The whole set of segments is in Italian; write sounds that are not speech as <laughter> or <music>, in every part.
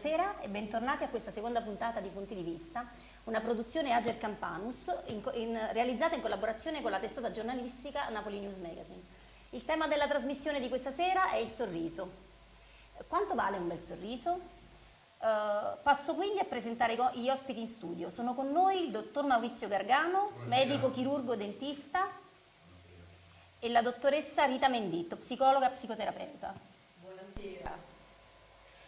Buonasera e bentornati a questa seconda puntata di Punti di Vista, una produzione Ager Campanus in, in, realizzata in collaborazione con la testata giornalistica Napoli News Magazine. Il tema della trasmissione di questa sera è il sorriso. Quanto vale un bel sorriso? Uh, passo quindi a presentare gli ospiti in studio. Sono con noi il dottor Maurizio Gargano, Buonasera. medico chirurgo dentista, Buonasera. e la dottoressa Rita Menditto, psicologa e psicoterapeuta.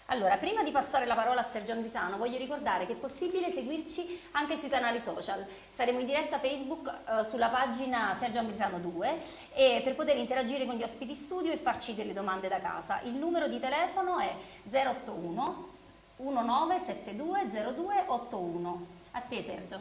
Allora, prima di passare la parola a Sergio Andrisano, voglio ricordare che è possibile seguirci anche sui canali social. Saremo in diretta Facebook eh, sulla pagina Sergio Andrisano 2 e per poter interagire con gli ospiti studio e farci delle domande da casa. Il numero di telefono è 081 1972 0281. A te Sergio.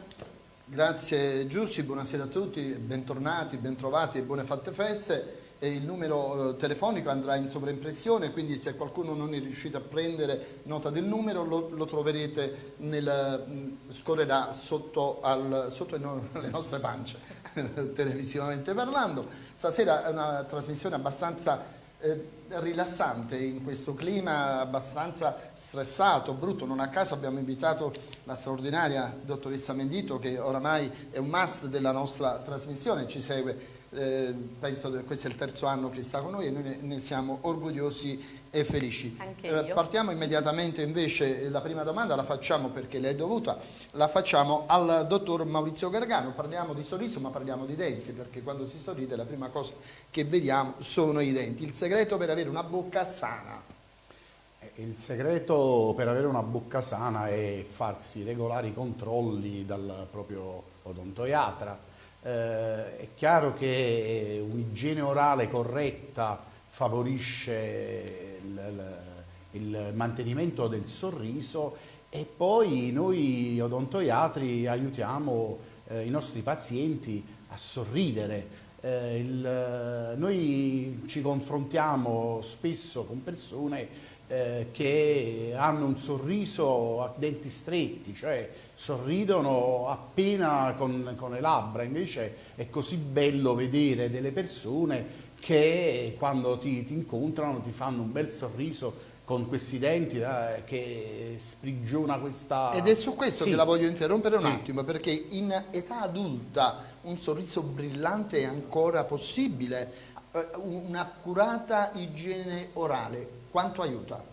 Grazie Giussi, buonasera a tutti, bentornati, bentrovati e buone fatte feste il numero eh, telefonico andrà in sovraimpressione, quindi se qualcuno non è riuscito a prendere nota del numero lo, lo troverete, nel, mm, scorrerà sotto, al, sotto le <laughs> nostre pance, <laughs> televisivamente parlando. Stasera è una trasmissione abbastanza eh, rilassante in questo clima abbastanza stressato, brutto, non a caso abbiamo invitato la straordinaria dottoressa Mendito che oramai è un must della nostra trasmissione, ci segue eh, penso che questo è il terzo anno che sta con noi e noi ne, siamo orgogliosi e felici. Eh, partiamo immediatamente invece, la prima domanda la facciamo perché lei è dovuta, la facciamo al dottor Maurizio Gargano, parliamo di sorriso ma parliamo di denti perché quando si sorride la prima cosa che vediamo sono i denti. Il segreto per avere una bocca sana? Eh, il segreto per avere una bocca sana è farsi regolari controlli dal proprio odontoiatra, eh, è chiaro che un'igiene orale corretta favorisce il, il, mantenimento del sorriso e poi noi odontoiatri aiutiamo eh, i nostri pazienti a sorridere. Eh, il, noi ci confrontiamo spesso con persone eh, che hanno un sorriso a denti stretti, cioè sorridono appena con, con le labbra, invece è così bello vedere delle persone che quando ti, ti incontrano ti fanno un bel sorriso con questi denti eh, che sprigiona questa... Ed è su questo sì. che la voglio interrompere un sì. attimo, perché in età adulta un sorriso brillante è ancora possibile, eh, un'accurata igiene orale quanto aiuta?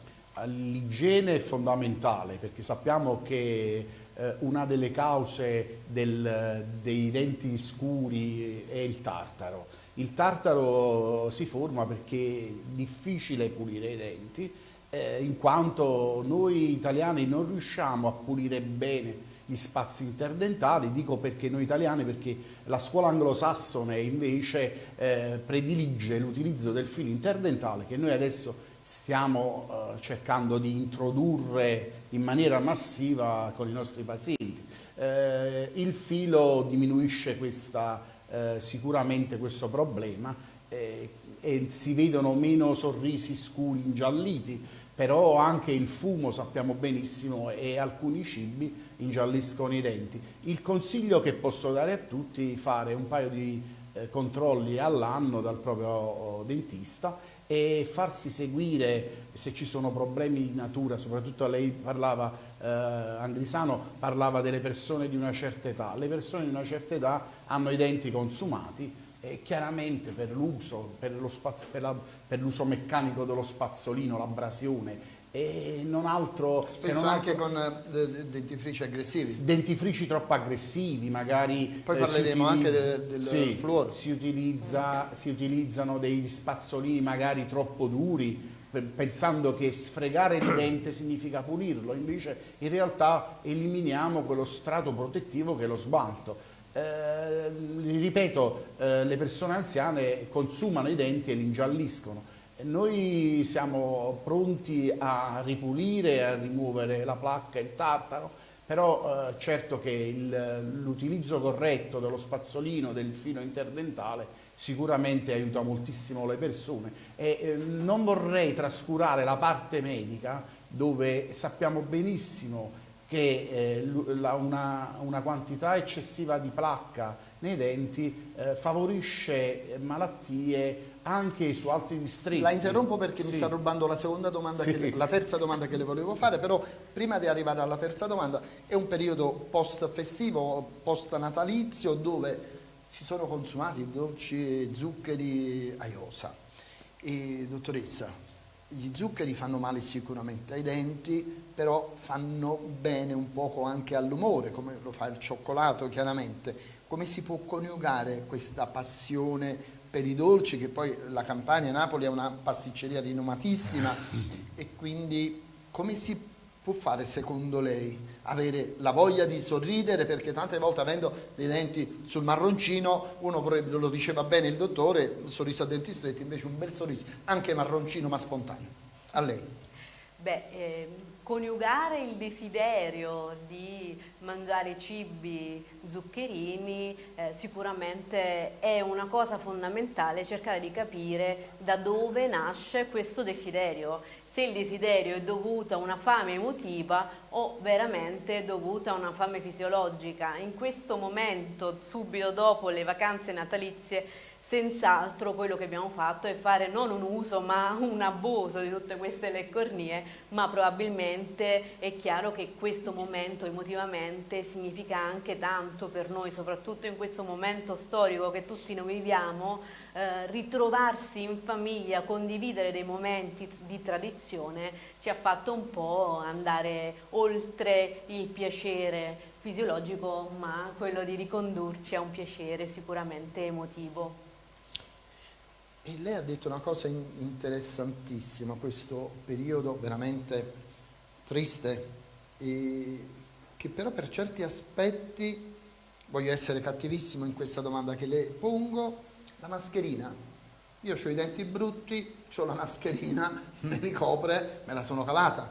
L'igiene è fondamentale perché sappiamo che eh, una delle cause del, dei denti scuri è il tartaro. Il tartaro si forma perché è difficile pulire i denti eh, in quanto noi italiani non riusciamo a pulire bene gli spazi interdentali, dico perché noi italiani, perché la scuola anglosassone invece eh, predilige l'utilizzo del filo interdentale che noi adesso stiamo eh, cercando di introdurre in maniera massiva con i nostri pazienti. Eh, il filo diminuisce questa, eh, sicuramente questo problema eh, e si vedono meno sorrisi scuri ingialliti, però anche il fumo sappiamo benissimo e alcuni cibi ingialliscono i denti. Il consiglio che posso dare a tutti è fare un paio di eh, controlli all'anno dal proprio oh, dentista e farsi seguire se ci sono problemi di natura, soprattutto lei parlava, eh, Angrisano parlava delle persone di una certa età, le persone di una certa età hanno i denti consumati e chiaramente per l'uso, per l'uso meccanico dello spazzolino, l'abrasione e non altro spesso se non anche altro, con eh, dentifrici aggressivi. Dentifrici troppo aggressivi magari poi eh, parleremo anche del, del sì, fluoro. si, utilizza, si utilizzano dei spazzolini magari troppo duri pensando che sfregare il dente significa pulirlo. Invece in realtà eliminiamo quello strato protettivo che è lo smalto. Eh, ripeto, eh, le persone anziane consumano i denti e li ingialliscono. Noi siamo pronti a ripulire, a rimuovere la placca il tartaro, però eh, certo che l'utilizzo corretto dello spazzolino, del filo interdentale, sicuramente aiuta moltissimo le persone. E eh, non vorrei trascurare la parte medica dove sappiamo benissimo che eh, la, una, una, quantità eccessiva di placca nei denti eh, favorisce malattie anche su altri distretti. La interrompo perché sì. mi sta rubando la seconda domanda, sì. le, la terza domanda che le volevo fare, però prima di arrivare alla terza domanda è un periodo post festivo, post natalizio dove si sono consumati dolci e zuccheri a iosa. E, dottoressa, gli zuccheri fanno male sicuramente ai denti, però fanno bene un poco anche all'umore, come lo fa il cioccolato chiaramente. Come si può coniugare questa passione per i dolci, che poi la Campania, Napoli è una pasticceria rinomatissima, <laughs> e quindi come si può fare secondo lei? Avere la voglia di sorridere perché tante volte avendo dei denti sul marroncino uno lo diceva bene il dottore, sorriso a denti stretti, invece un bel sorriso, anche marroncino ma spontaneo. A lei. Beh, eh, coniugare il desiderio di mangiare cibi zuccherini eh, sicuramente è una cosa fondamentale cercare di capire da dove nasce questo desiderio se il desiderio è dovuto a una fame emotiva o veramente dovuto a una fame fisiologica. In questo momento, subito dopo le vacanze natalizie, Senz'altro quello che abbiamo fatto è fare non un uso ma un abuso di tutte queste leccornie, ma probabilmente è chiaro che questo momento emotivamente significa anche tanto per noi, soprattutto in questo momento storico che tutti noi viviamo, eh, ritrovarsi in famiglia, condividere dei momenti di tradizione ci ha fatto un po' andare oltre il piacere fisiologico, ma quello di ricondurci a un piacere sicuramente emotivo. E lei ha detto una cosa interessantissima, questo periodo veramente triste, che però per certi aspetti, voglio essere cattivissimo in questa domanda che le pongo, la mascherina. Io ho i denti brutti, ho la mascherina, <laughs> me li copre, me la sono cavata.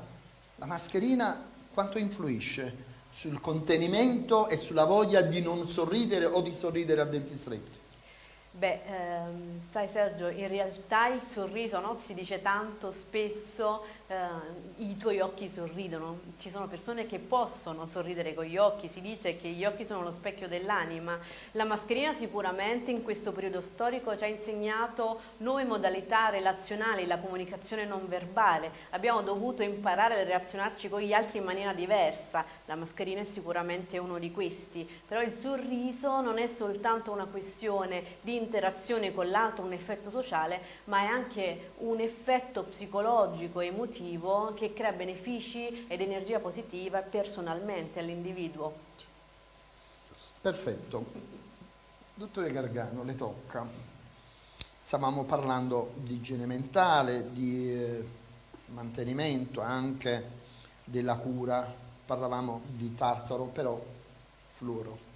La mascherina quanto influisce sul contenimento e sulla voglia di non sorridere o di sorridere a denti stretti? Beh, ehm, sai Sergio, in realtà il sorriso, no? si dice tanto spesso eh, i tuoi occhi sorridono, ci sono persone che possono sorridere con gli occhi, si dice che gli occhi sono lo specchio dell'anima, la mascherina sicuramente in questo periodo storico ci ha insegnato nuove modalità relazionali, la comunicazione non verbale, abbiamo dovuto imparare a relazionarci con gli altri in maniera diversa, la mascherina è sicuramente uno di questi, però il sorriso non è soltanto una questione di interazione con l'altro, un effetto sociale, ma è anche un effetto psicologico, emotivo, che crea benefici ed energia positiva personalmente all'individuo. Perfetto. Dottore Gargano, le tocca. Stavamo parlando di igiene mentale, di eh, mantenimento anche della cura, parlavamo di tartaro, però fluoro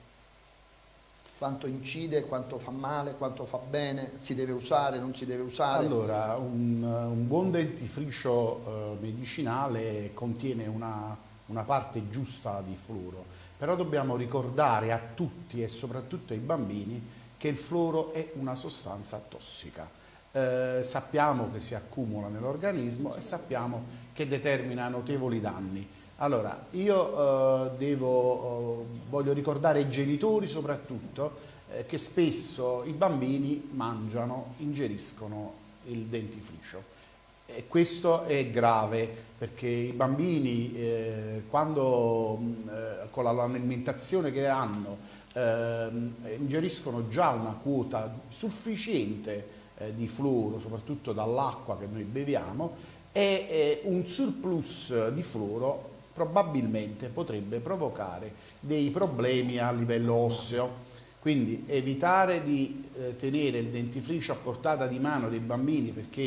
quanto incide, quanto fa male, quanto fa bene, si deve usare, non si deve usare? Allora, un, un buon dentifricio eh, medicinale contiene una, una parte giusta di fluoro, però dobbiamo ricordare a tutti e soprattutto ai bambini che il fluoro è una sostanza tossica. Eh, sappiamo che si accumula nell'organismo e sappiamo che determina notevoli danni. Allora, io eh, devo, eh, voglio ricordare ai genitori soprattutto eh, che spesso i bambini mangiano, ingeriscono il dentifricio. E questo è grave perché i bambini eh, quando mm, eh, con l'alimentazione che hanno ehm, ingeriscono già una quota sufficiente eh, di fluoro, soprattutto dall'acqua che noi beviamo, e un surplus di fluoro probabilmente potrebbe provocare dei problemi a livello osseo. Quindi evitare di eh, tenere il dentifricio a portata di mano dei bambini perché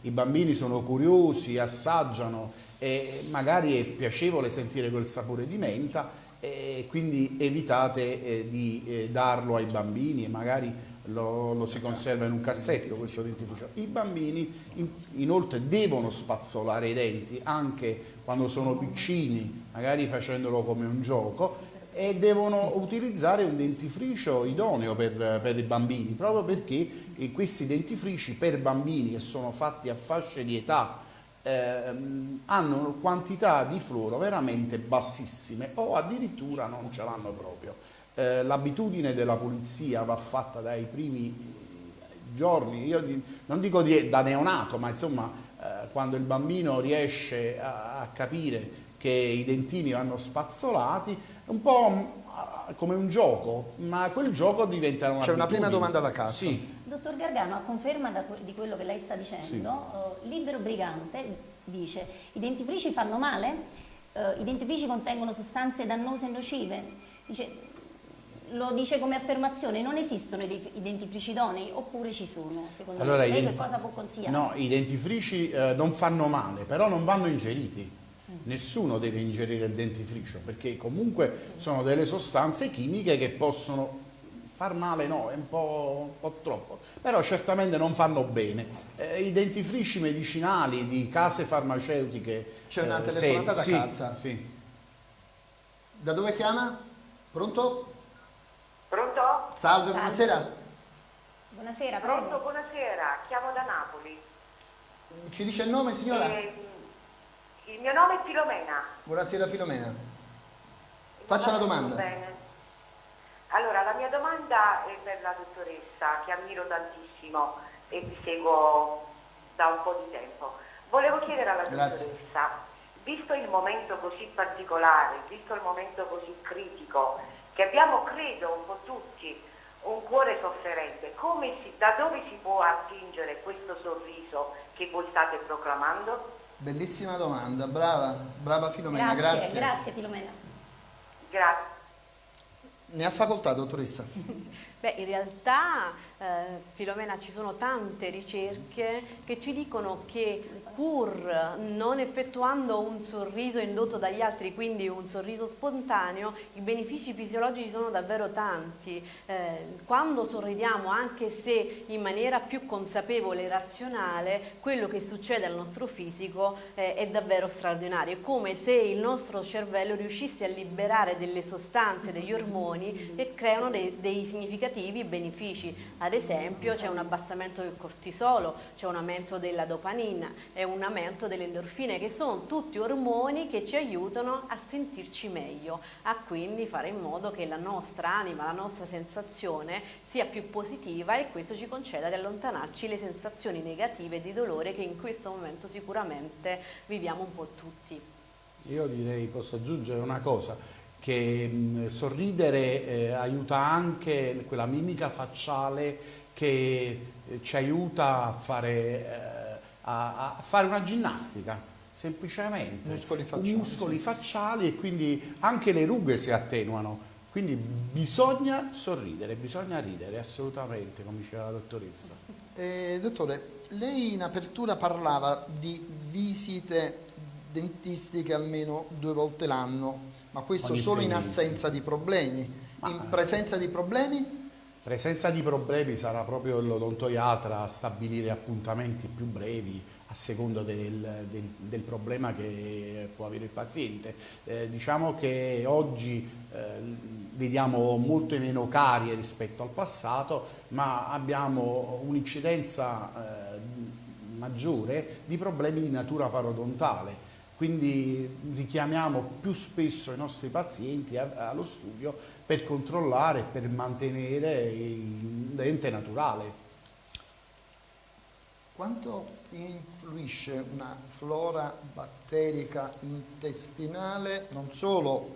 i bambini sono curiosi, assaggiano e magari è piacevole sentire quel sapore di menta e quindi evitate eh, di eh, darlo ai bambini e magari lo, lo, si conserva in un cassetto questo dentifricio. I bambini in, inoltre devono spazzolare i denti anche quando sono piccini, magari facendolo come un gioco, e devono utilizzare un dentifricio idoneo per, per i bambini, proprio perché questi dentifrici per bambini che sono fatti a fasce di età ehm, hanno quantità di fluoro veramente bassissime o addirittura non ce l'hanno proprio. Eh, l'abitudine della pulizia va fatta dai primi giorni, io non dico di, da neonato, ma insomma eh, quando il bambino riesce a, a capire che i dentini vanno spazzolati, è un po' come un gioco, ma quel gioco diventa una C'è una prima domanda da casa. Sì. Dottor Gargano, a conferma di quello che lei sta dicendo, sì. uh, Libero Brigante dice i dentifrici fanno male? Uh, I dentifrici contengono sostanze dannose e nocive? Dice, lo dice come affermazione, non esistono i dentifrici idonei oppure ci sono? Secondo allora, lei che cosa può consigliare? No, i dentifrici eh, non fanno male, però non vanno ingeriti nessuno deve ingerire il dentifricio perché comunque sono delle sostanze chimiche che possono far male no, è un po', un po troppo, però certamente non fanno bene. Eh, I dentifrici medicinali di case farmaceutiche... C'è una eh, telefonata da sì, casa. Sì. Da dove chiama? Pronto? Salve, buonasera. Buonasera, Pronto, buonasera, chiamo da Napoli. Ci dice il nome signora? Eh, il mio nome è Filomena. Buonasera Filomena. Faccia la domanda. Bene. Allora, la mia domanda è per la dottoressa, che ammiro tantissimo e vi seguo da un po' di tempo. Volevo chiedere alla Grazie. dottoressa, visto il momento così particolare, visto il momento così critico, che abbiamo, credo, un po' tutti, un cuore sofferente, si, da dove si può attingere questo sorriso che voi state proclamando? Bellissima domanda, brava, brava Filomena, grazie. Grazie, grazie Filomena. Grazie. Ne ha facoltà, dottoressa. <laughs> Beh, in realtà, eh, Filomena, ci sono tante ricerche che ci dicono che pur non effettuando un sorriso indotto dagli altri, quindi un sorriso spontaneo, i benefici fisiologici sono davvero tanti. Eh, quando sorridiamo, anche se in maniera più consapevole e razionale, quello che succede al nostro fisico eh, è davvero straordinario. È come se il nostro cervello riuscisse a liberare delle sostanze, degli ormoni che creano dei, dei significativi benefici. Ad esempio c'è un abbassamento del cortisolo, c'è un aumento della dopamina, è un aumento delle endorfine che sono tutti ormoni che ci aiutano a sentirci meglio, a quindi fare in modo che la nostra anima, la nostra sensazione sia più positiva e questo ci conceda di allontanarci le sensazioni negative di dolore che in questo momento sicuramente viviamo un po' tutti. Io direi, posso aggiungere una cosa, che mh, sorridere eh, aiuta anche quella mimica facciale che eh, ci aiuta a fare eh, a, a fare una ginnastica semplicemente. Muscoli facciali, muscoli facciali e quindi anche le rughe si attenuano. Quindi bisogna sorridere, bisogna ridere assolutamente come diceva la dottoressa. Eh, dottore, lei in apertura parlava di visite dentistiche almeno due volte l'anno ma questo Ogni solo in assenza di problemi ma, in presenza di problemi? Presenza di problemi sarà proprio l'odontoiatra a stabilire appuntamenti più brevi a seconda del, del, del, problema che può avere il paziente. Eh, diciamo che oggi eh, vediamo molte meno carie rispetto al passato, ma abbiamo un'incidenza eh, maggiore di problemi di natura parodontale quindi richiamiamo più spesso i nostri pazienti allo studio per controllare per mantenere il dente naturale. Quanto influisce una flora batterica intestinale non solo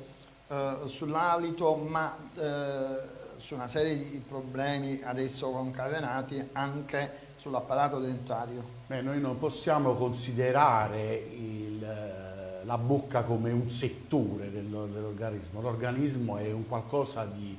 eh, sull'alito ma eh, su una serie di problemi adesso concatenati anche sull'apparato dentario? Beh, noi non possiamo considerare il, la bocca come un settore dell'organismo, l'organismo è un qualcosa di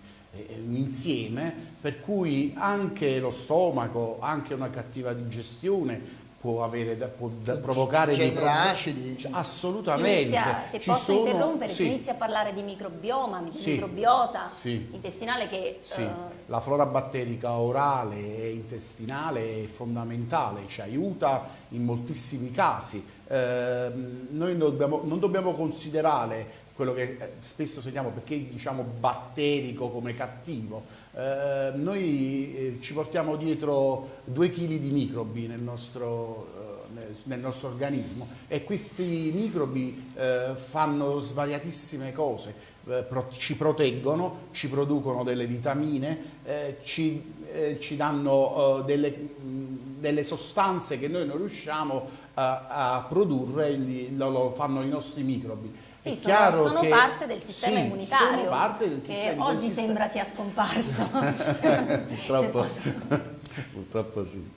un insieme per cui anche lo stomaco, anche una cattiva digestione può, avere, può provocare dei problemi acidi cioè, assolutamente inizia, se Ci posso sono, interrompere sì. si inizia a parlare di microbioma sì. microbiota sì. intestinale che sì. uh... la flora batterica orale e intestinale è fondamentale ci aiuta in moltissimi casi eh, noi non dobbiamo, non dobbiamo considerare quello che eh, spesso sentiamo perché diciamo batterico come cattivo. Eh, noi eh, ci portiamo dietro due chili di microbi nel nostro, eh, nel nostro organismo e questi microbi fanno svariatissime cose, ci proteggono, ci producono delle vitamine, ci, ci, danno delle, delle, sostanze che noi non riusciamo a, produrre, lo fanno i nostri microbi. Sì, sono, sono che, parte del sistema sì, immunitario, parte del che sistema, oggi del sembra sia scomparso. <laughs> purtroppo, <laughs> purtroppo sì.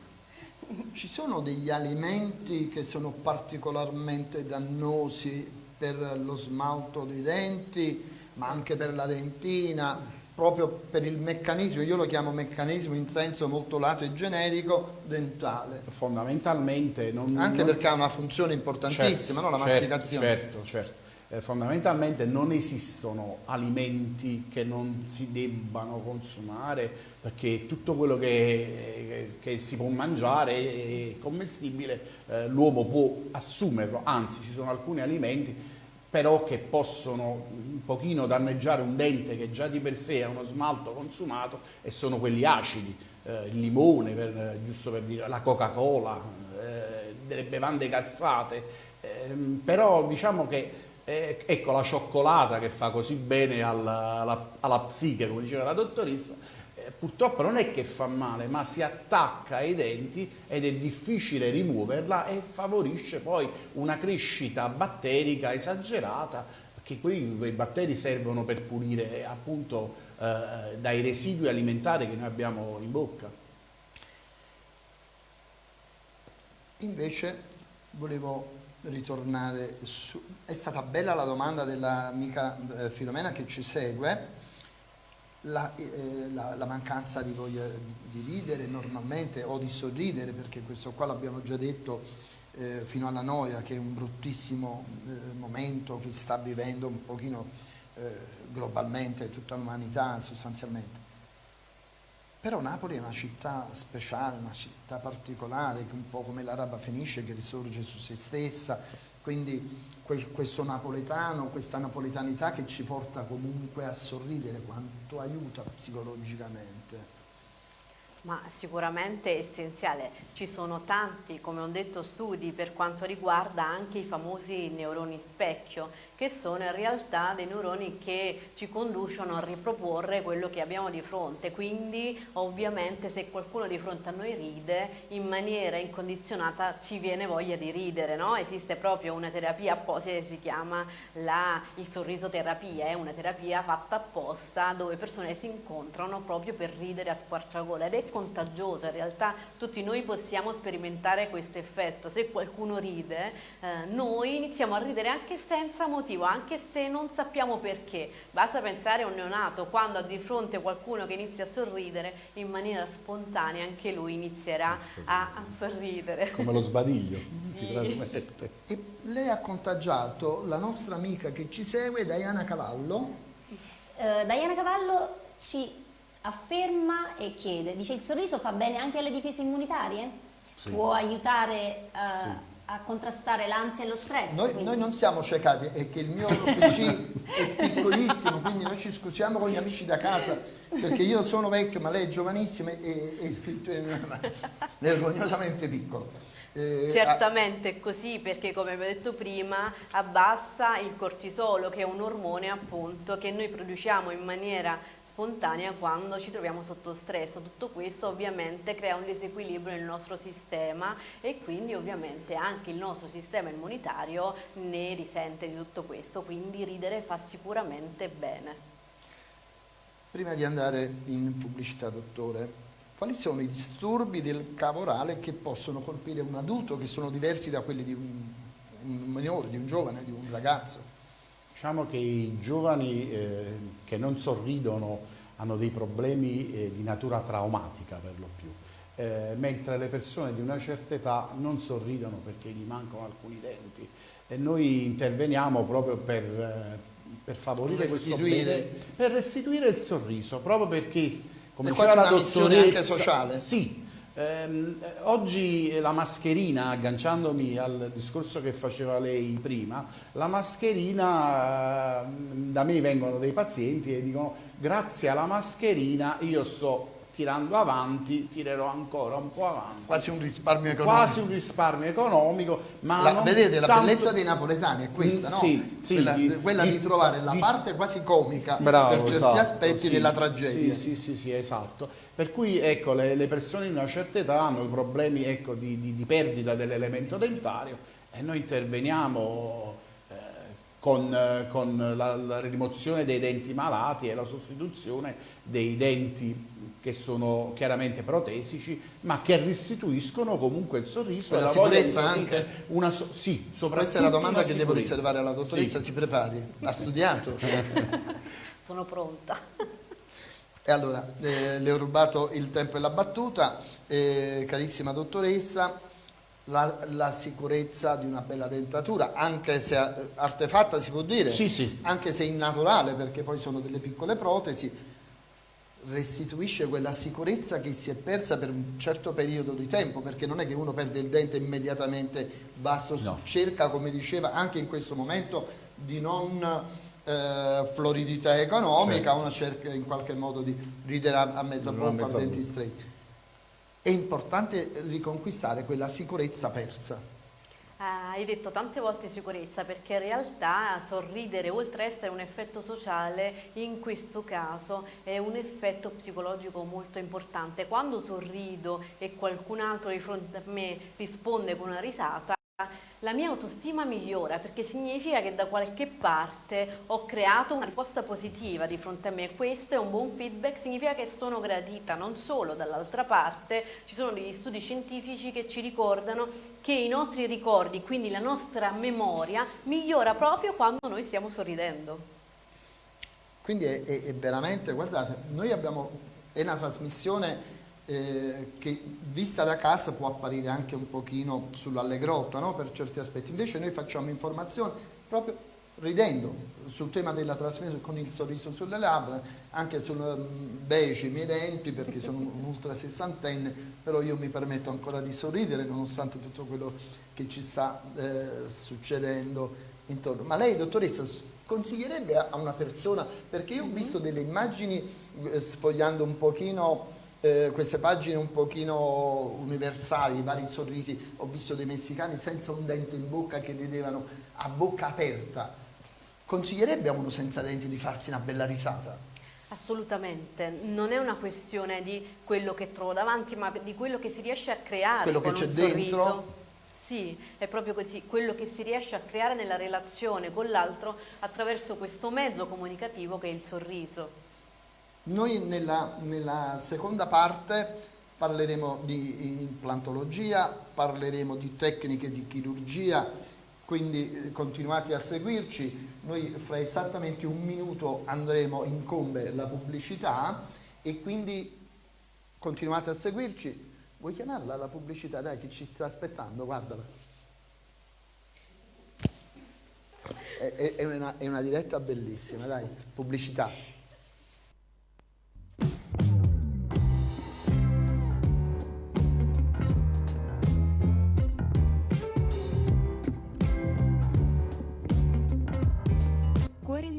Ci sono degli alimenti che sono particolarmente dannosi per lo smalto dei denti, ma anche per la dentina, proprio per il meccanismo, io lo chiamo meccanismo in senso molto lato e generico, dentale. Fondamentalmente non... Anche non... perché ha una funzione importantissima, certo, no? la certo, masticazione. Certo, certo eh, fondamentalmente non esistono alimenti che non si debbano consumare perché tutto quello che, che si può mangiare è commestibile, eh, l'uomo può assumerlo, anzi ci sono alcuni alimenti però che possono un pochino danneggiare un dente che già di per sé è uno smalto consumato e sono quelli acidi, eh, il limone, per, giusto per dire, la Coca-Cola, eh, delle bevande gassate, ehm, però diciamo che eh, ecco la cioccolata che fa così bene alla, alla, alla psiche, come diceva la dottoressa, eh, purtroppo non è che fa male, ma si attacca ai denti ed è difficile rimuoverla e favorisce poi una crescita batterica esagerata, perché quei, batteri servono per pulire appunto eh, dai residui alimentari che noi abbiamo in bocca. Invece volevo ritornare su... È stata bella la domanda dell'amica eh, Filomena che ci segue, la, eh, la, la mancanza di voglia di, ridere normalmente o di sorridere, perché questo qua l'abbiamo già detto eh, fino alla noia, che è un bruttissimo eh, momento che sta vivendo un pochino eh, globalmente tutta l'umanità sostanzialmente. Però Napoli è una città speciale, una città particolare, un po' come l'Araba Fenice che risorge su se stessa, quindi questo napoletano, questa napoletanità che ci porta comunque a sorridere, quanto aiuta psicologicamente. Ma sicuramente è essenziale, ci sono tanti, come ho detto, studi per quanto riguarda anche i famosi neuroni specchio, che sono in realtà dei neuroni che ci conducono a riproporre quello che abbiamo di fronte, quindi ovviamente se qualcuno di fronte a noi ride, in maniera incondizionata ci viene voglia di ridere, no? esiste proprio una terapia apposita che si chiama la, il sorriso terapia, è una terapia fatta apposta dove persone si incontrano proprio per ridere a squarciagola ed è contagioso, in realtà tutti noi possiamo sperimentare questo effetto, se qualcuno ride eh, noi iniziamo a ridere anche senza motivo, anche se non sappiamo perché, basta pensare a un neonato, quando ha di fronte qualcuno che inizia a sorridere, in maniera spontanea anche lui inizierà a, a sorridere. Come lo sbadiglio, <laughs> sì. si trasmette. E lei ha contagiato la nostra amica che ci segue, Diana Cavallo. Uh, Diana Cavallo ci afferma e chiede, dice il sorriso fa bene anche alle difese immunitarie? Sì. Può aiutare uh, sì. A contrastare l'ansia e lo stress? Noi, noi, non siamo ciecati, è che il mio PC è piccolissimo, quindi noi ci scusiamo con gli amici da casa, perché io sono vecchio ma lei è giovanissima e è scritto vergognosamente piccolo. Eh, Certamente è così perché come abbiamo detto prima abbassa il cortisolo che è un ormone appunto che noi produciamo in maniera spontanea quando ci troviamo sotto stress. Tutto questo ovviamente crea un disequilibrio nel nostro sistema e quindi ovviamente anche il nostro sistema immunitario ne risente di tutto questo, quindi ridere fa sicuramente bene. Prima di andare in pubblicità, dottore, quali sono i disturbi del cavo orale che possono colpire un adulto che sono diversi da quelli di un, un minore, di un giovane, di un ragazzo? Diciamo che i giovani eh, che non sorridono hanno dei problemi eh, di natura traumatica per lo più, eh, mentre le persone di una certa età non sorridono perché gli mancano alcuni denti. E noi interveniamo proprio per, eh, per favorire questo bene, per restituire il sorriso, proprio perché come diceva la dottoressa, anche sociale. Sì, eh, oggi la mascherina, agganciandomi al discorso che faceva lei prima, la mascherina, da me vengono dei pazienti e dicono grazie alla mascherina io sto tirando avanti tirerò ancora un po' avanti. Quasi un risparmio economico. Quasi un risparmio economico, ma la, vedete la tanto... bellezza dei napoletani è questa, mm, no? Sì, sì, quella, di, quella di, di, trovare la parte quasi comica bravo, per certi esatto, aspetti sì, della tragedia. Sì, sì, sì, sì, esatto. Per cui ecco, le, le persone di una certa età hanno problemi ecco, di, di, di perdita dell'elemento dentario e noi interveniamo con, con la, la, rimozione dei denti malati e la sostituzione dei denti che sono chiaramente protesici ma che restituiscono comunque il sorriso e la, la sicurezza anche? Una so, sì, Questa è la domanda che devo riservare alla dottoressa, sì. si prepari, ha studiato? <laughs> Sono pronta. E allora, eh, le ho rubato il tempo e la battuta, eh, carissima dottoressa, la, la, sicurezza di una bella dentatura, anche se artefatta si può dire, sì, sì. anche se innaturale perché poi sono delle piccole protesi, restituisce quella sicurezza che si è persa per un certo periodo di tempo, perché non è che uno perde il dente immediatamente va no. cerca, come diceva, anche in questo momento di non eh, floridità economica, certo. uno cerca in qualche modo di ridere a, a mezza bocca a denti stretti è importante riconquistare quella sicurezza persa. Ah, hai detto tante volte sicurezza perché in realtà sorridere oltre a essere un effetto sociale in questo caso è un effetto psicologico molto importante. Quando sorrido e qualcun altro di fronte a me risponde con una risata la mia autostima migliora perché significa che da qualche parte ho creato una risposta positiva di fronte a me questo è un buon feedback, significa che sono gradita, non solo dall'altra parte ci sono degli studi scientifici che ci ricordano che i nostri ricordi, quindi la nostra memoria migliora proprio quando noi stiamo sorridendo. Quindi è, è, veramente, guardate, noi abbiamo, è una trasmissione eh, che vista da casa può apparire anche un pochino sull'allegrotto no? per certi aspetti, invece noi facciamo informazione proprio ridendo sul tema della trasmissione con il sorriso sulle labbra, anche sul um, beci i miei denti perché sono un ultra sessantenne, però io mi permetto ancora di sorridere nonostante tutto quello che ci sta eh, succedendo intorno. Ma lei dottoressa consiglierebbe a una persona, perché io ho visto delle immagini eh, sfogliando un pochino eh, queste pagine un pochino universali, i vari sorrisi, ho visto dei messicani senza un dente in bocca che ridevano a bocca aperta. Consiglierebbe a uno senza denti di farsi una bella risata? Assolutamente, non è una questione di quello che trovo davanti, ma di quello che si riesce a creare quello che c'è dentro. Sì, è proprio così, quello che si riesce a creare nella relazione con l'altro attraverso questo mezzo comunicativo che è il sorriso. Noi nella, nella seconda parte parleremo di implantologia, parleremo di tecniche di chirurgia, quindi eh, continuate a seguirci. Noi fra esattamente un minuto andremo in combe la pubblicità e quindi continuate a seguirci. Vuoi chiamarla la pubblicità? Dai, che ci sta aspettando, guardala. È, è, una, è una diretta bellissima, dai, pubblicità.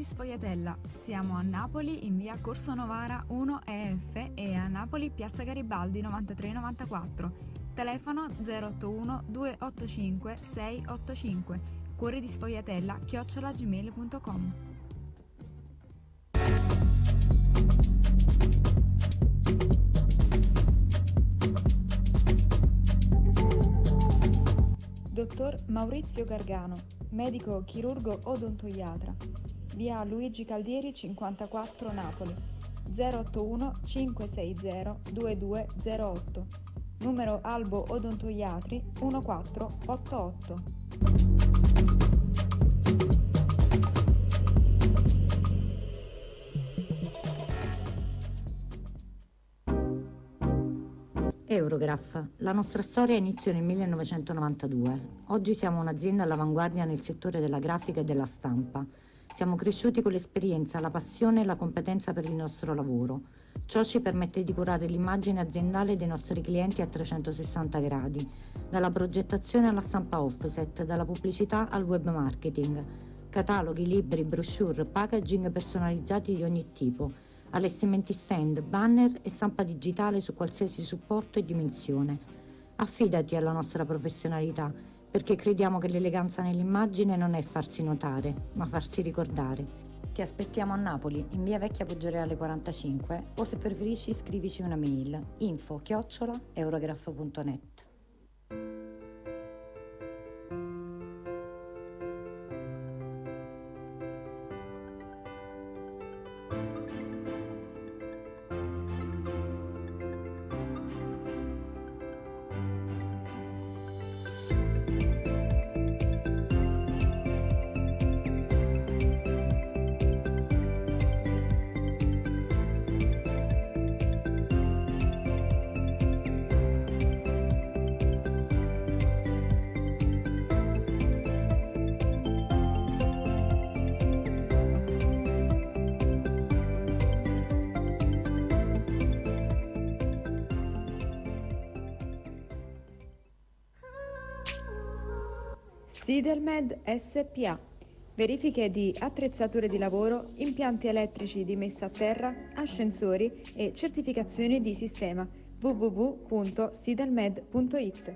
Sfogliatella. Siamo a Napoli in via Corso Novara 1 EF e a Napoli piazza Garibaldi 9394. Telefono 081 285 685. Cuore di sfogliatella chiocciolagmail.com. Dottor Maurizio Gargano, medico chirurgo odontoiatra. Via Luigi Caldieri 54 Napoli. 081 560 2208 numero Albo Odontoiatri 1488 Eurograph. La nostra storia inizia nel 1992. Oggi siamo un'azienda all'avanguardia nel settore della grafica e della stampa. Siamo cresciuti con l'esperienza, la passione e la competenza per il nostro lavoro. Ciò ci permette di curare l'immagine aziendale dei nostri clienti a 360 gradi, dalla progettazione alla stampa offset, dalla pubblicità al web marketing, cataloghi, libri, brochure, packaging personalizzati di ogni tipo, allestimenti stand, banner e stampa digitale su qualsiasi supporto e dimensione. Affidati alla nostra professionalità, perché crediamo che l'eleganza nell'immagine non è farsi notare, ma farsi ricordare. Ti aspettiamo a Napoli, in via Vecchia Poggioreale 45, o se preferisci scrivici una mail info chiocciola Sidelmed SPA. Verifiche di attrezzature di lavoro, impianti elettrici di messa a terra, ascensori e certificazioni di sistema www.sidelmed.it.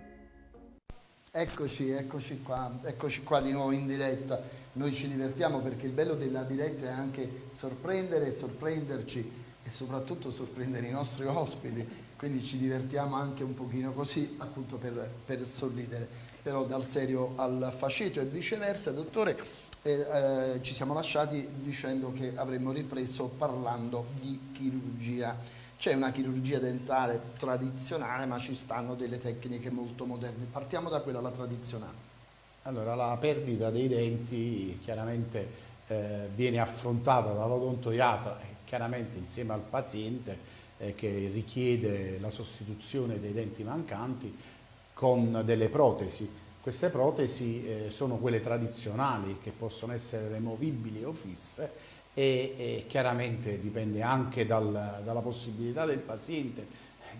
Eccoci, eccoci qua, eccoci qua di nuovo in diretta. Noi ci divertiamo perché il bello della diretta è anche sorprendere, sorprenderci e soprattutto sorprendere i nostri ospiti, quindi ci divertiamo anche un pochino così appunto per, per sorridere però dal serio al faceto e viceversa. Dottore, eh, eh, ci siamo lasciati dicendo che avremmo ripreso parlando di chirurgia. C'è una chirurgia dentale tradizionale, ma ci stanno delle tecniche molto moderne. Partiamo da quella, la tradizionale. Allora, la perdita dei denti chiaramente eh, viene affrontata dall'odontoiatra, chiaramente insieme al paziente eh, che richiede la sostituzione dei denti mancanti con delle protesi. Queste protesi eh, sono quelle tradizionali che possono essere removibili o fisse e, e chiaramente dipende anche dal, dalla possibilità del paziente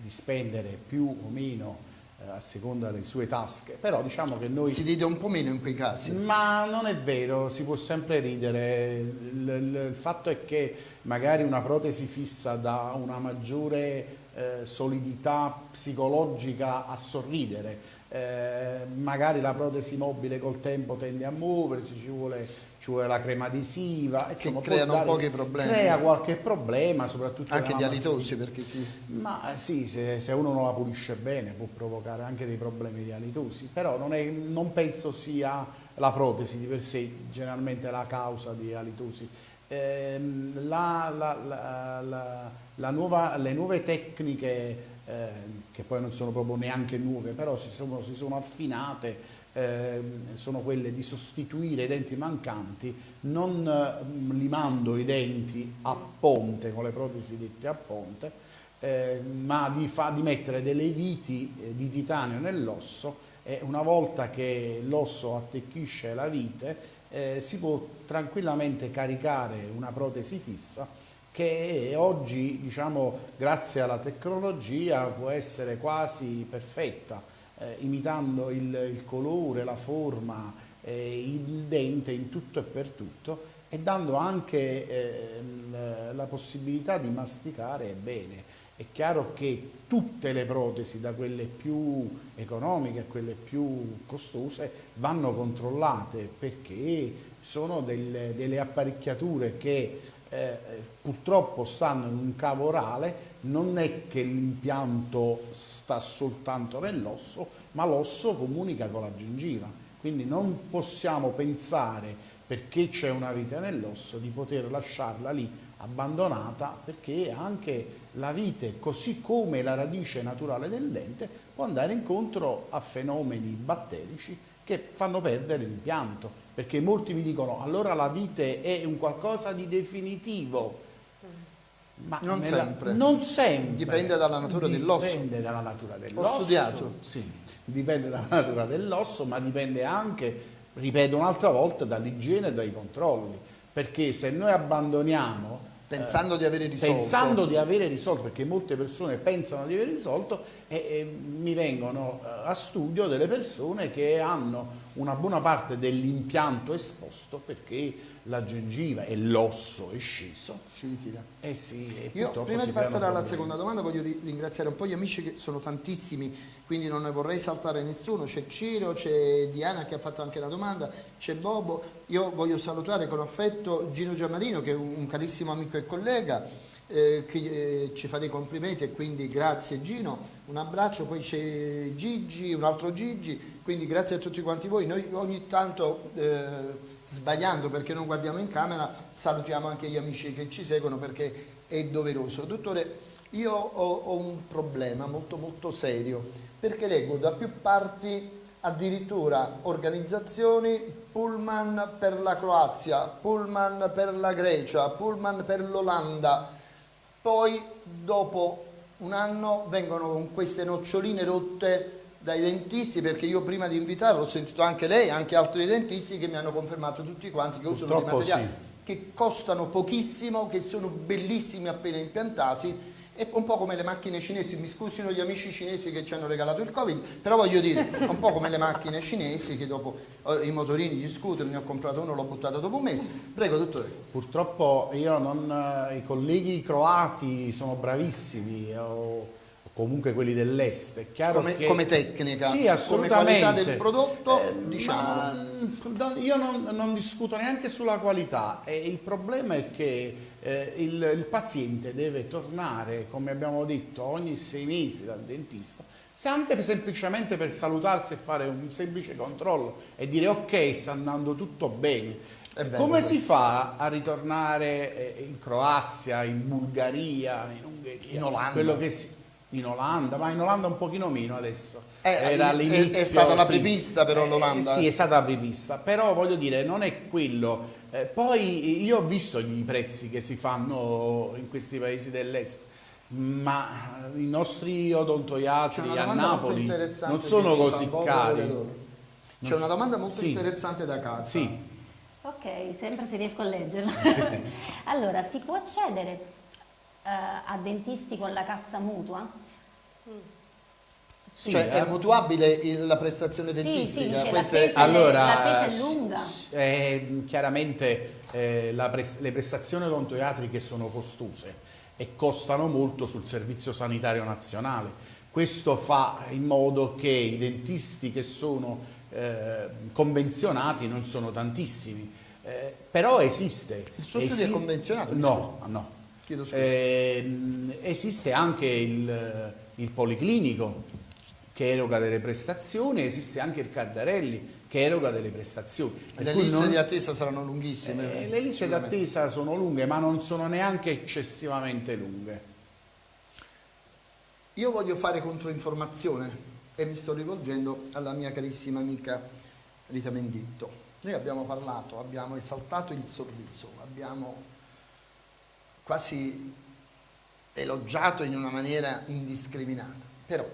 di spendere più o meno eh, a seconda delle sue tasche, però diciamo che noi... Si ride un po' meno in quei casi. Ma non è vero, si può sempre ridere. Il, il, il fatto è che magari una protesi fissa dà una maggiore eh, solidità psicologica a sorridere. Eh, magari la protesi mobile col tempo tende a muoversi, ci vuole, ci vuole la crema adesiva. Insomma, che creano dare, pochi problemi. Crea qualche problema, soprattutto anche di alitosi, perché sì. Ma eh, sì, se, se, uno non la pulisce bene può provocare anche dei problemi di alitosi, però non, è, non penso sia la protesi di per sé generalmente la causa di alitosi. Eh, la, la, la, nuova, le nuove tecniche, eh, che poi non sono proprio neanche nuove, però si sono, si sono affinate, eh, sono quelle di sostituire i denti mancanti non eh, limando i denti a ponte, con le protesi dette a ponte, eh, ma di, fa, di, mettere delle viti eh, di titanio nell'osso e una volta che l'osso attecchisce la vite eh, si può tranquillamente caricare una protesi fissa che oggi, diciamo, grazie alla tecnologia può essere quasi perfetta, eh, imitando il, il, colore, la forma, eh, il dente in tutto e per tutto e dando anche eh, la possibilità di masticare bene. È chiaro che tutte le protesi, da quelle più economiche a quelle più costose, vanno controllate perché sono delle, delle apparecchiature che eh, purtroppo stanno in un cavo orale, non è che l'impianto sta soltanto nell'osso, ma l'osso comunica con la gengiva. Quindi non possiamo pensare, perché c'è una vite nell'osso, di poter lasciarla lì abbandonata, perché anche la vite, così come la radice naturale del dente, può andare incontro a fenomeni batterici che fanno perdere l'impianto, perché molti mi dicono allora la vite è un qualcosa di definitivo. Ma non nella, sempre. Non sempre. Dipende dalla natura dell'osso. Dipende dalla natura dell'osso. Ho studiato. Sì, dipende dalla natura dell'osso, ma dipende anche, ripeto un'altra volta, dall'igiene e dai controlli. Perché se noi abbandoniamo Pensando di avere risolto. Pensando di avere risolto, perché molte persone pensano di aver risolto e, e mi vengono eh, a studio delle persone che hanno una buona parte dell'impianto esposto perché la gengiva e l'osso è sceso. Si ritira. Eh sì, e Io prima di passare alla seconda domanda voglio ri- ringraziare un po' gli amici che sono tantissimi, quindi non ne vorrei saltare nessuno. C'è Ciro, c'è Diana che ha fatto anche la domanda, c'è Bobo. Io voglio salutare con affetto Gino Giammarino che è un, carissimo amico e collega eh, che eh, ci fa dei complimenti e quindi grazie Gino, un abbraccio, poi c'è Gigi, un altro Gigi, quindi grazie a tutti quanti voi. Noi ogni tanto eh, sbagliando perché non guardiamo in camera salutiamo anche gli amici che ci seguono perché è doveroso. Dottore, io ho, ho un problema molto molto serio perché leggo da più parti addirittura organizzazioni pullman per la Croazia, pullman per la Grecia, pullman per l'Olanda, poi dopo un anno vengono con queste noccioline rotte dai dentisti perché io prima di invitarlo ho sentito anche lei, anche altri dentisti che mi hanno confermato tutti quanti che usano dei Purtroppo materiali sì. che costano pochissimo, che sono bellissimi appena impiantati è un po' come le macchine cinesi, mi scusino gli amici cinesi che ci hanno regalato il Covid, però voglio dire, è un po' come le macchine cinesi che dopo eh, i motorini, gli scooter, ne ho comprato uno, l'ho buttato dopo un mese. Prego, dottore. Purtroppo io non, eh, i colleghi croati sono bravissimi, o o comunque quelli dell'est. È chiaro Come, che- come tecnica, Sì, come qualità del prodotto, Eh, diciamo. mm, io non, non discuto neanche sulla qualità. Eh, il problema è che eh, il, il paziente deve tornare, come abbiamo detto, ogni sei mesi dal dentista, se anche semplicemente per salutarsi e fare un semplice controllo e dire ok, sta andando tutto bene. Come si fa a ritornare eh, in Croazia, in Bulgaria, in Ungheria? In Olanda. Quello che si- in Olanda, ma in Olanda un pochino meno adesso. Eh, Era è- è stata la sì. apripista però Eh, l'Olanda, sì, eh. è stata apripista, però voglio dire, non è quello. Eh, poi io ho visto i prezzi che si fanno in questi paesi dell'est, ma i nostri odontoiatri a Napoli non sono così cari. C'è una domanda molto sì. interessante da casa. Sì, Ok, sempre se riesco a leggerla. <laughs> <laughs> allora, si può accedere eh, a dentisti con la cassa mutua? Sì, cioè è eh. mutuabile il- la prestazione Sì, sì, dentistica? Questa è- tesi- Allora, la tesi è lunga. eh, chiaramente eh, la pres- le prestazioni odontoiatriche sono costose e costano molto sul Servizio Sanitario Nazionale. Questo fa in modo che i dentisti che sono eh, convenzionati non sono tantissimi, Eh, però esiste. Il suo studio è convenzionato, No, no. Chiedo scusa. Ehm, esiste anche il, il Policlinico che eroga delle prestazioni, esiste anche il Cardarelli che eroga delle prestazioni. Le liste non- di attesa saranno lunghissime. eh, le liste sicuramente. d'attesa sono lunghe, ma non sono neanche eccessivamente lunghe. Io voglio fare controinformazione e mi sto rivolgendo alla mia carissima amica Rita Menditto. Noi abbiamo parlato, abbiamo esaltato il sorriso, abbiamo quasi elogiato in una maniera indiscriminata. Però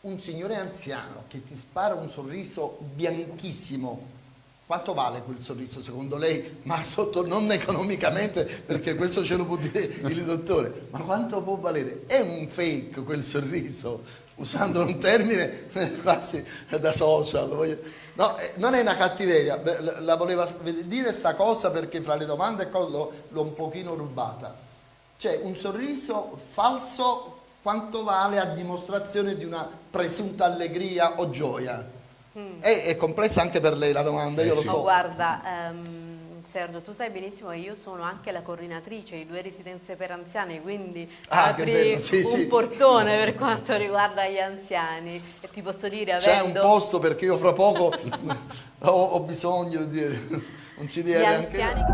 un signore anziano che ti spara un sorriso bianchissimo, quanto vale quel sorriso secondo lei? Ma sotto non economicamente, perché questo ce lo può dire il dottore, ma quanto può valere? È un fake quel sorriso, usando un termine <laughs> quasi da social. No, eh, non è una cattiveria, la- voleva dire sta cosa perché fra le domande l'ho un pochino rubata. Cioè un sorriso falso quanto vale a dimostrazione di una presunta allegria o gioia? È, è complessa anche per lei la domanda, io Eh lo sì. Ma so. guarda, ehm, Sergio, tu sai benissimo che io sono anche la coordinatrice di due residenze per anziani, quindi Ah, apri sì, un sì. portone per quanto riguarda gli anziani e ti posso dire C'è un avendo posto perché io fra poco <laughs> ho, ho bisogno di un gli CDR anche anziani Sì,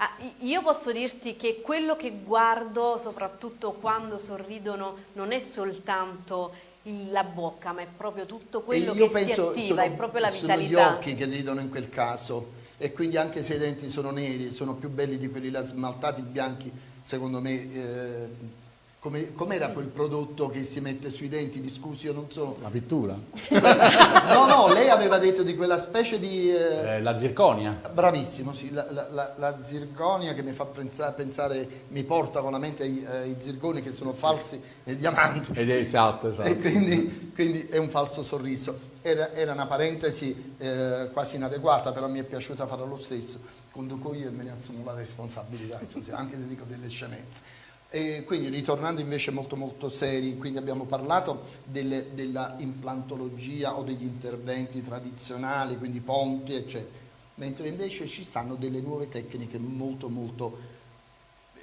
Ah, io posso dirti che quello che guardo, soprattutto quando sorridono, non è soltanto il- la bocca, ma è proprio tutto quello che si penso attiva, sono, è proprio la sono gli vitalità. occhi che ridono in quel caso e quindi anche se i denti sono neri sono più belli di quelli là smaltati bianchi secondo me eh, come, com'era quel prodotto che si mette sui denti? Mi scusi, io non sono... La pittura? <laughs> no, no, lei aveva detto di quella specie di... Eh... Eh, la zirconia? Bravissimo, sì, la, la, la, zirconia che mi fa pensare, pensare, mi porta con la mente ai, ai zirconi che sono falsi e diamanti. Ed è esatto, esatto. E quindi, quindi è un falso sorriso. Era, era una parentesi eh, quasi inadeguata, però mi è piaciuta farla lo stesso. Conduco io e me ne assumo la responsabilità, anche se dico delle scenezze. E quindi ritornando invece molto molto seri, quindi abbiamo parlato delle, della implantologia o degli interventi tradizionali, quindi ponti eccetera, mentre invece ci stanno delle nuove tecniche molto molto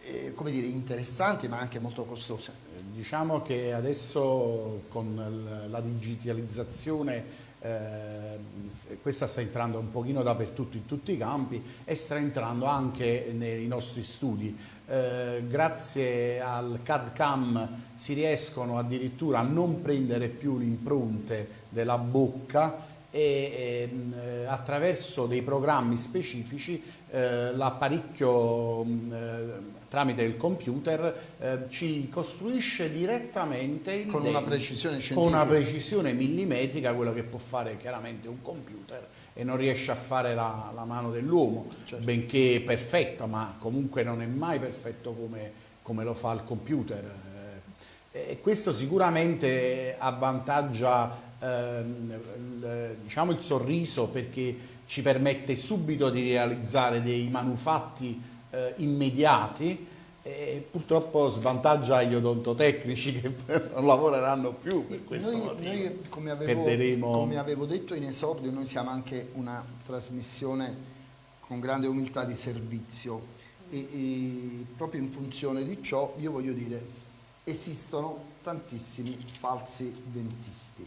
eh, come dire, interessanti ma anche molto costose. Diciamo che adesso con la digitalizzazione eh, questa sta entrando un pochino dappertutto in tutti i campi e sta entrando anche nei nostri studi. Eh, grazie al CAD-CAM si riescono addirittura a non prendere più le impronte della bocca e eh, attraverso dei programmi specifici eh, l'apparecchio eh, tramite il computer eh, ci costruisce direttamente il con dente, una precisione con una precisione millimetrica quello che può fare chiaramente un computer e non riesce a fare la, la mano dell'uomo certo. benché perfetta ma comunque non è mai perfetto come, come lo fa il computer eh, e questo sicuramente avvantaggia ehm, diciamo il sorriso perché ci permette subito di realizzare dei manufatti eh, immediati e purtroppo svantaggia gli odontotecnici che <laughs> non lavoreranno più per questo noi, motivo. Noi, come, avevo, Perderemo... come avevo detto in esordio, noi siamo anche una trasmissione con grande umiltà di servizio e, e proprio in funzione di ciò io voglio dire esistono tantissimi falsi dentisti,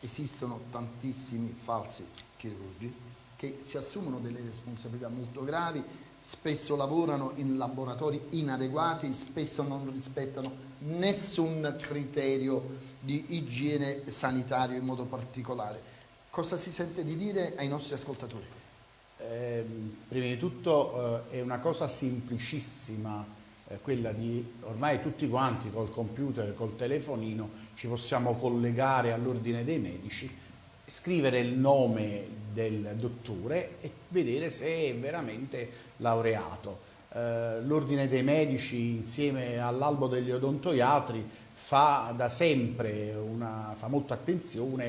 esistono tantissimi falsi chirurgi che si assumono delle responsabilità molto gravi spesso lavorano in laboratori inadeguati, spesso non rispettano nessun criterio di igiene sanitario in modo particolare. Cosa si sente di dire ai nostri ascoltatori? Eh, prima di tutto eh, è una cosa semplicissima eh, quella di ormai tutti quanti col computer, col telefonino ci possiamo collegare all'ordine dei medici, scrivere il nome del dottore e vedere se è veramente laureato. Eh, L'Ordine dei Medici insieme all'Albo degli Odontoiatri fa da sempre una, fa molta attenzione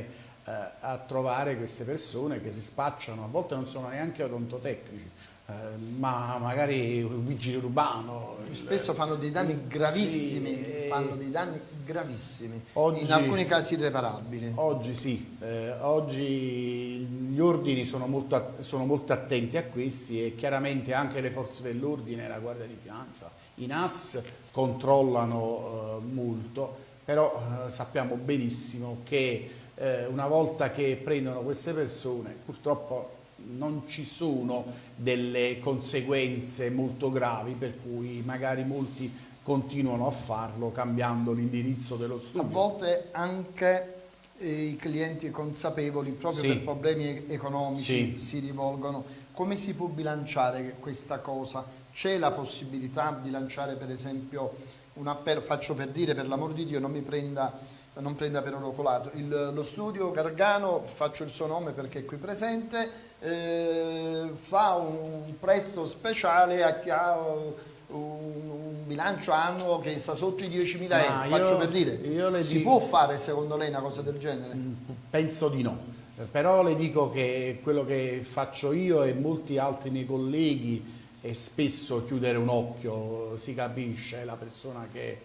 eh, a trovare queste persone che si spacciano, a volte non sono neanche odontotecnici, eh, ma magari un vigile urbano. Spesso fanno dei danni gravissimi, sì, fanno dei danni gravissimi, oggi, in alcuni casi irreparabili. Oggi sì, eh, oggi gli ordini sono molto, sono molto, attenti a questi e chiaramente anche le forze dell'ordine, la Guardia di Finanza, i NAS controllano eh, molto, però eh, sappiamo benissimo che eh, una volta che prendono queste persone purtroppo non ci sono delle conseguenze molto gravi per cui magari molti continuano a farlo cambiando l'indirizzo dello studio. A volte anche i clienti consapevoli proprio sì. per problemi economici sì. si rivolgono. Come si può bilanciare questa cosa? C'è la possibilità di lanciare per esempio un appello, faccio per dire per l'amor di Dio non mi prenda non prenda per oro colato. Il, lo studio Gargano, faccio il suo nome perché è qui presente, eh, fa un prezzo speciale a chi ha un, un bilancio annuo che sta sotto i 10.000 euro, faccio io, per dire. si dico, può fare secondo lei una cosa del genere? Mm, penso di no, però le dico che quello che faccio io e molti altri miei colleghi è spesso chiudere un occhio, si capisce, la persona che eh,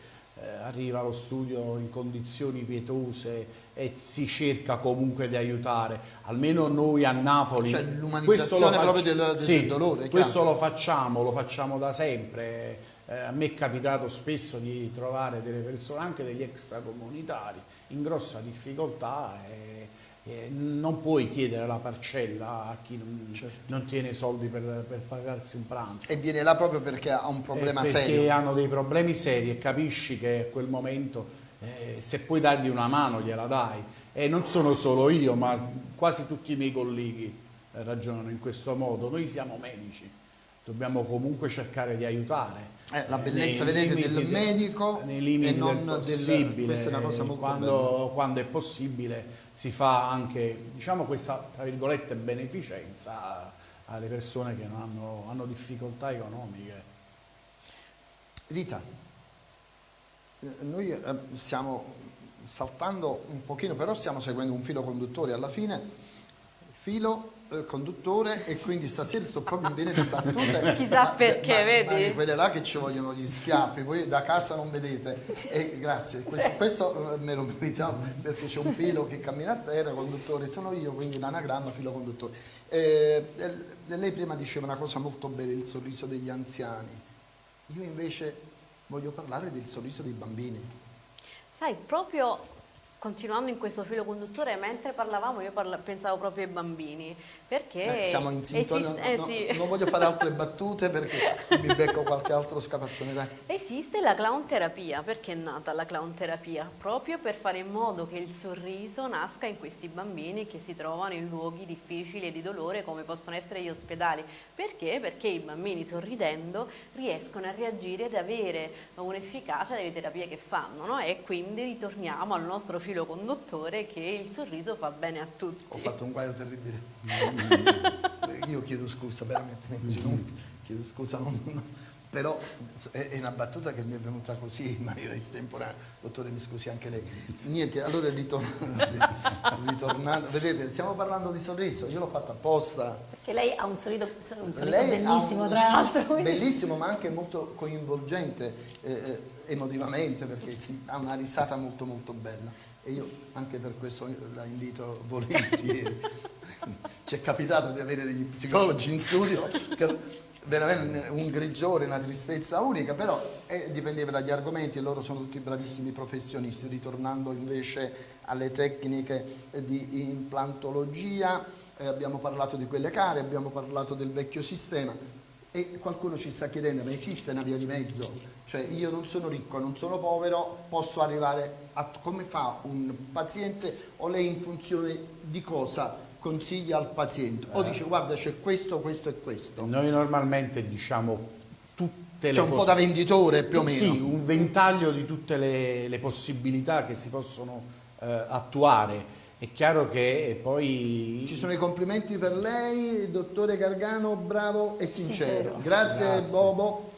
arriva allo studio in condizioni pietose e si cerca comunque di aiutare, almeno noi a Napoli. Cioè l'umanizzazione proprio del, del, sì, del dolore. Questo lo facciamo, lo facciamo da sempre. Eh, a me è capitato spesso di trovare delle persone, anche degli extracomunitari, in grossa difficoltà e eh, non puoi chiedere la parcella a chi non, certo. non tiene soldi per, per, pagarsi un pranzo. E viene là proprio perché ha un problema eh, perché serio. Perché hanno dei problemi seri e capisci che a quel momento eh, se puoi dargli una mano gliela dai. E non sono solo io, ma quasi tutti i miei colleghi ragionano in questo modo. Noi siamo medici, dobbiamo comunque cercare di aiutare eh, la bellezza, vedete, del medico nei limiti e non del possibile. Del, questa è una cosa molto quando, quando, è possibile si fa anche, diciamo, questa, tra virgolette, beneficenza alle persone che hanno, hanno difficoltà economiche. Rita, noi eh, stiamo saltando un pochino, però stiamo seguendo un filo conduttore alla fine, filo conduttore e quindi stasera sto proprio in bene di battute. <laughs> Chissà perché, ma, vedi? Ma quelle là che ci vogliono gli schiaffi, voi da casa non vedete. E grazie, questo, <laughs> questo eh, me lo meritiamo perché c'è un filo che cammina a terra, conduttore sono io, quindi l'anagramma filo conduttore. Eh, lei prima diceva una cosa molto bella, il sorriso degli anziani. Io invece voglio parlare del sorriso dei bambini. Sai, proprio continuando in questo filo conduttore, mentre parlavamo io parla pensavo proprio ai bambini, perché... Eh, siamo in sintonia, esiste, no, eh, sì. non voglio fare altre battute perché mi becco qualche altro scapaccione. Dai. Esiste la clown terapia, perché è nata la clown terapia? Proprio per fare in modo che il sorriso nasca in questi bambini che si trovano in luoghi difficili e di dolore come possono essere gli ospedali. Perché? Perché i bambini sorridendo riescono a reagire ed avere un'efficacia delle terapie che fanno no? e quindi ritorniamo al nostro filo conduttore che il sorriso fa bene a tutti. Ho fatto un guaio terribile. <laughs> Io chiedo scusa, veramente, non, chiedo scusa, non, non, però è, una battuta che mi è venuta così in maniera estemporanea. Dottore, mi scusi anche lei. Niente, allora <laughs> ritornando, vedete, stiamo parlando di sorriso, io l'ho fatto apposta. Perché lei ha un sorriso, un sorriso bellissimo, un, tra l'altro. Bellissimo, ma anche molto coinvolgente eh, eh, emotivamente, perché ha una risata molto molto bella. E io anche per questo la invito volentieri. <laughs> Ci è capitato di avere degli psicologi in studio che veramente un grigiore, una tristezza unica, però eh, dipendeva dagli argomenti e loro sono tutti bravissimi professionisti. Ritornando invece alle tecniche di implantologia, eh, abbiamo parlato di quelle care, abbiamo parlato del vecchio sistema e qualcuno ci sta chiedendo, ma esiste una via di mezzo? Cioè io non sono ricco, non sono povero, posso arrivare a come fa un paziente o lei in funzione di cosa consiglia al paziente o dice guarda c'è questo, questo e questo. Noi normalmente diciamo tutte le C'è un po' da venditore più o meno. Sì, un ventaglio di tutte le, le possibilità che si possono eh, attuare. È chiaro che poi... Ci sono i complimenti per lei, dottore Gargano, bravo e sincero. sincero. Grazie, Grazie. Bobo.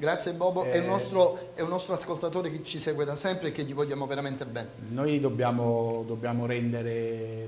Grazie Bobo, eh, è, un nostro, è, un nostro, ascoltatore che ci segue da sempre e che gli vogliamo veramente bene. Noi dobbiamo, dobbiamo rendere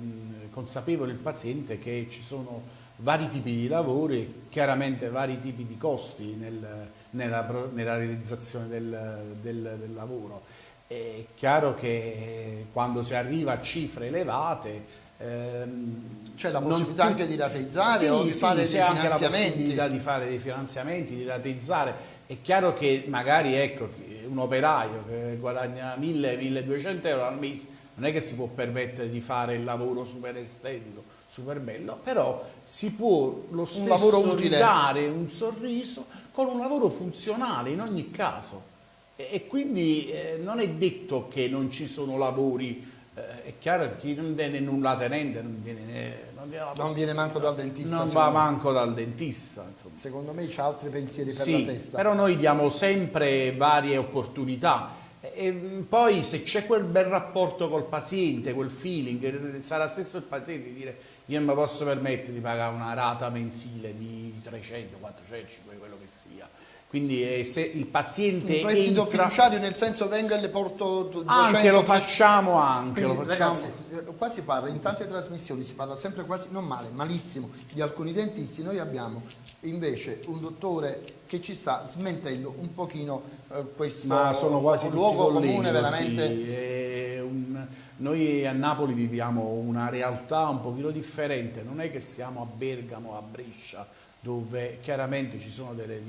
consapevole il paziente che ci sono vari tipi di lavori, chiaramente vari tipi di costi nel, nella, nella, realizzazione del, del, del lavoro. È chiaro che quando si arriva a cifre elevate ehm, c'è la possibilità anche di rateizzare sì, o di sì, fare dei finanziamenti. Anche la possibilità di fare dei finanziamenti, di rateizzare è chiaro che magari ecco, un operaio che guadagna 1000-1200 euro al mese non è che si può permettere di fare il lavoro super estetico, super bello, però si può lo stesso un lavoro dare un sorriso con un lavoro funzionale in ogni caso. E, e quindi eh, non è detto che non ci sono lavori eh, è chiaro che chi non viene nulla tenente non viene, non viene, non viene manco dal dentista. Non va manco dal dentista. Insomma. Secondo me c'ha altri pensieri per sì, la testa. Però noi diamo sempre varie opportunità. E poi se c'è quel bel rapporto col paziente, quel feeling, sarà stesso il paziente di dire io non mi posso permettere di pagare una rata mensile di 300, 400, quello che sia quindi eh, se il paziente un prestito entra... fiduciario nel senso venga e le porto 200 anche lo facciamo anche Quindi, lo facciamo. ragazzi eh, qua si parla in tante trasmissioni si parla sempre quasi non male malissimo di alcuni dentisti. Noi abbiamo invece un dottore che ci sta smentendo un pochino eh, questo ma sono quasi luogo colleghi, comune veramente sì, un... noi a Napoli viviamo una realtà un pochino differente non è che siamo a Bergamo a Brescia dove chiaramente ci sono delle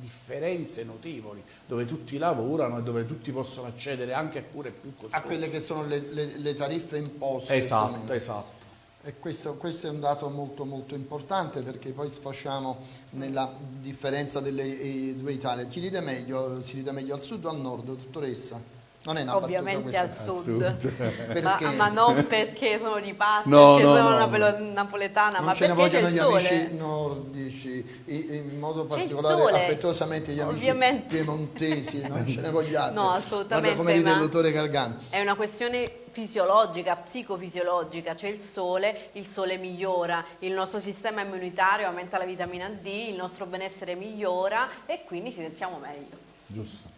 differenze notevoli, dove tutti lavorano e dove tutti possono accedere anche a cure più costose. A quelle che sono le, le, le tariffe imposte. Esatto, esatto. E questo, questo, è un dato molto molto importante perché poi sfasciamo nella differenza delle due Italie. Chi ride meglio? Si ride meglio al sud o al nord, dottoressa? Non è una Ovviamente al sud, Al sud. <laughs> ma, ma non perché sono di parte, No, perché no, sono no, napoletana, Non ma ce ne perché c'è vogliono il gli sole. amici nordici, in modo particolare affettuosamente gli amici Ovviamente. piemontesi, non ce ne vogliate. <laughs> No, assolutamente, Guarda come ride il dottore Gargano. È una questione fisiologica, psicofisiologica, c'è il sole, il sole migliora, il nostro sistema immunitario aumenta la vitamina D, il nostro benessere migliora e quindi ci sentiamo meglio. Giusto.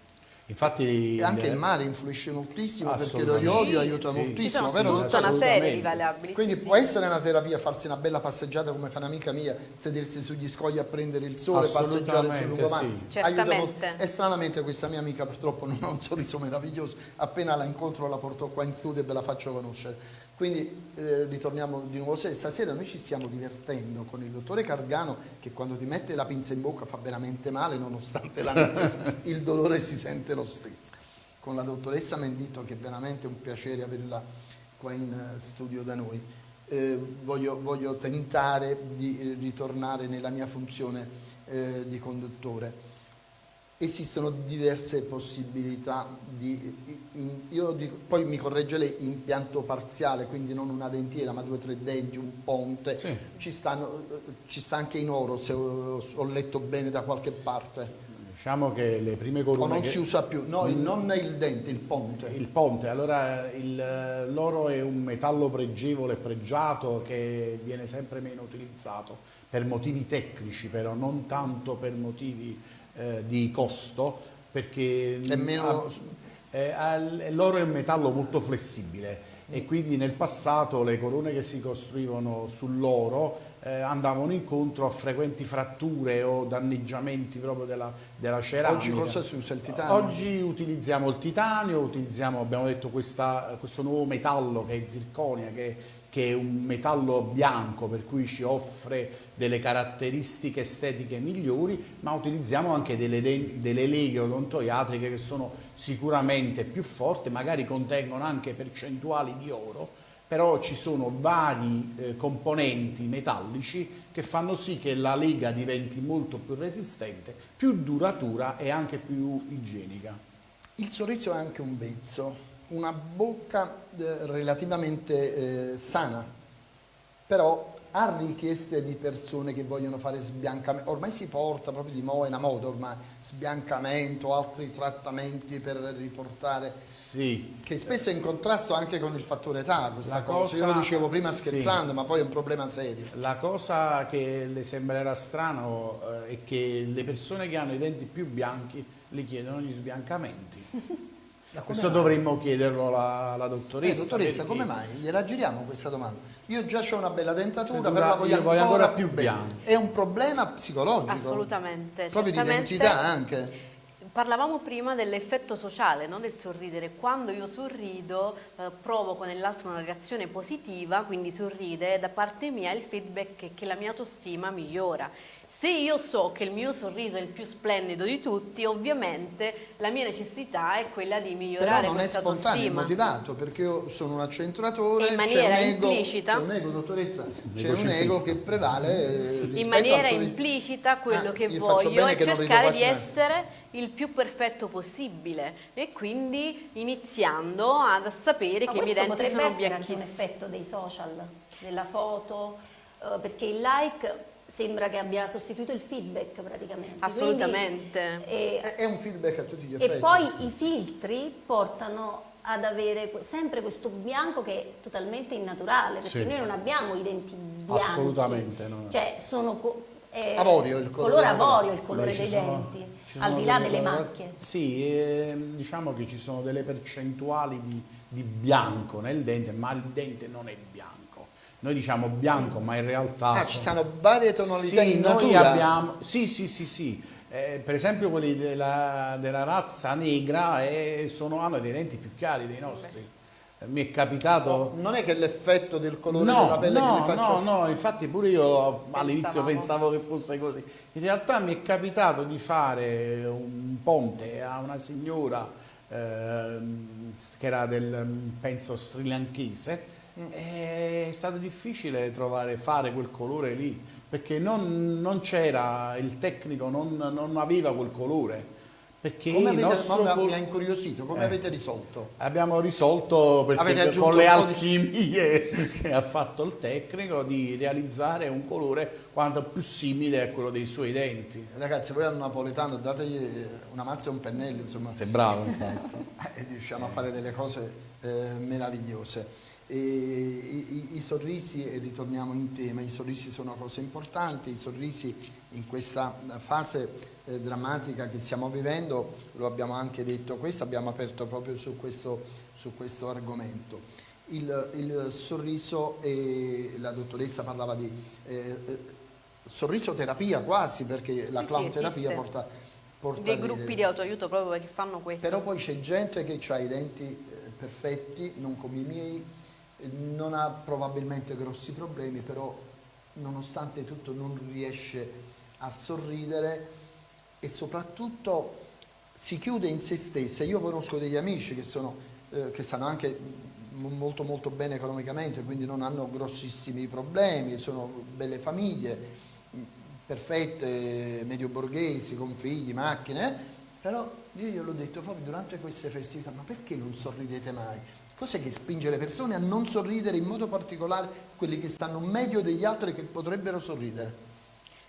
Infatti anche il- mare influisce moltissimo perché lo iodio Sì, aiuta sì. Moltissimo, sono vero tutta una serie di variabili. Quindi sì, può sì. essere una terapia farsi una bella passeggiata come fa un'amica mia, sedersi sugli scogli a prendere il sole, passeggiare sul lungomare. sì. Certamente. E stranamente questa mia amica purtroppo <laughs> non ha un sorriso meraviglioso, appena la incontro la porto qua in studio e ve la faccio conoscere. Quindi eh, ritorniamo di nuovo se- stasera, noi ci stiamo divertendo con il dottore Cargano che quando ti mette la pinza in bocca fa veramente male nonostante l'anestesia, <laughs> il dolore si sente lo stesso. Con la dottoressa Mendito che è veramente un piacere averla qua in eh, studio da noi. Eh, voglio, voglio tentare di eh, ritornare nella mia funzione eh, di conduttore. Esistono diverse possibilità di, io dico- poi mi corregge lei, impianto parziale, quindi non una dentiera ma due o tre denti, un ponte, Sì. ci, stanno, ci sta anche in oro se ho, letto bene da qualche parte, Diciamo che le prime o corone non che- si usa più, no, il- non il dente, il ponte. Il ponte, allora l'oro è un metallo pregevole e pregiato che viene sempre meno utilizzato per motivi tecnici, però non tanto per motivi eh, di costo, perché È meno- eh, l'oro è un metallo molto flessibile e quindi nel passato le corone che si costruivano sull'oro eh, andavano incontro a frequenti fratture o danneggiamenti proprio della, della ceramica. Oggi cosa si usa il titanio? Oggi utilizziamo il titanio, utilizziamo, abbiamo detto, questa- questo nuovo metallo che è zirconia, che, che è un metallo bianco per cui ci offre delle caratteristiche estetiche migliori, ma utilizziamo anche delle, de- delle leghe odontoiatriche che sono sicuramente più forti, magari contengono anche percentuali di oro, però ci sono vari eh, componenti metallici che fanno sì che la lega diventi molto più resistente, più duratura e anche più igienica. Il sorriso è anche un vezzo, una bocca eh, relativamente eh, sana, però ha richieste di persone che vogliono fare sbiancamento, ormai si porta proprio di moda, moda ormai, sbiancamento, altri trattamenti per riportare, Sì, che spesso è in contrasto anche con il fattore età questa La cosa. io cosa- lo dicevo prima sì. scherzando, ma poi è un problema serio. la cosa che le sembrerà strano eh, è che le persone che hanno i denti più bianchi li chiedono gli sbiancamenti. <laughs> Questo mai? dovremmo chiederlo alla, alla Eh, dottoressa. dottoressa, perché- come mai? Gliela giriamo questa domanda. Io già ho una bella dentatura, Dentatura, però la voglio, io voglio ancora, ancora più bianca. È un problema psicologico. Assolutamente. Proprio di identità anche. Parlavamo prima dell'effetto sociale, no? del sorridere. Quando io sorrido eh, provoco nell'altro una reazione positiva, quindi sorride, da parte mia il feedback è che la mia autostima migliora. Se io so che il mio sorriso è il più splendido di tutti, ovviamente la mia necessità è quella di Però migliorare non è spontaneo, è motivato, perché io sono un accentratore, in c'è maniera un ego, implicita- c'è un ego, dottoressa, c'è un ego che prevale eh, in maniera implicita quello Ah, che voglio è che cercare di mai. essere il più perfetto possibile. E quindi iniziando ad sapere Ma che i miei questo denti potrebbe sono essere anche un bianchissimi. effetto dei social, della foto, eh, perché il like sembra che abbia sostituito il feedback praticamente. Quindi, Assolutamente. eh, È, è un feedback a tutti gli e effetti. poi sì. i filtri portano ad avere sempre questo bianco che è totalmente innaturale, perché Sì. noi non abbiamo i denti bianchi. Assolutamente, no. Cioè sono co- è Avorio il colore avorio il colore dei sono- denti, al di là delle delle macchie. Sì, ehm, diciamo che ci sono delle percentuali di, di bianco nel dente, ma il dente non è bianco. Noi diciamo bianco, ma in realtà... Ah, ci sono varie tonalità sì, in noi natura. abbiamo, sì, sì, sì, sì. Eh, per esempio quelli della, della razza negra eh, sono, hanno dei denti più chiari dei nostri. Eh, Mi è capitato... Non è che l'effetto del colore No, della pelle no, che mi faccio... no, no, infatti pure io all'inizio pensavo che fosse così. In realtà mi è capitato di fare un ponte a una signora ehm, che era del, penso, srilanchese. È stato difficile trovare, fare quel colore lì, perché non, non c'era, il tecnico non, non aveva quel colore. Perché come avete, nostro... mi ha incuriosito, come eh. avete risolto? Abbiamo risolto con le alchimie di... che ha fatto il tecnico di realizzare un colore quanto più simile a quello dei suoi denti. Ragazzi, voi al napoletano dategli una mazza e un pennello, insomma. Sei bravo, infatti. <laughs> e riusciamo a fare delle cose eh, meravigliose. E i, i, sorrisi, e ritorniamo in tema, i sorrisi sono cose importanti, i sorrisi in questa fase eh, drammatica che stiamo vivendo, lo abbiamo anche detto questo, abbiamo aperto proprio su questo, su questo argomento. Il, il, sorriso, e la dottoressa parlava di eh, eh sorriso terapia quasi, perché la sì, clown terapia porta, porta... Dei gruppi di autoaiuto proprio che fanno questo. Però poi c'è gente che ha i denti eh, perfetti, non come i miei, non ha probabilmente grossi problemi, però nonostante tutto non riesce a sorridere e soprattutto si chiude in se stessa. Io conosco degli amici che, sono, eh, che stanno anche molto molto bene economicamente, quindi non hanno grossissimi problemi, sono belle famiglie, perfette, medio borghesi, con figli, macchine, però io gliel'ho detto proprio durante queste festività, ma perché non sorridete mai? Cos'è che spinge le persone a non sorridere in modo particolare quelli che stanno meglio degli altri che potrebbero sorridere?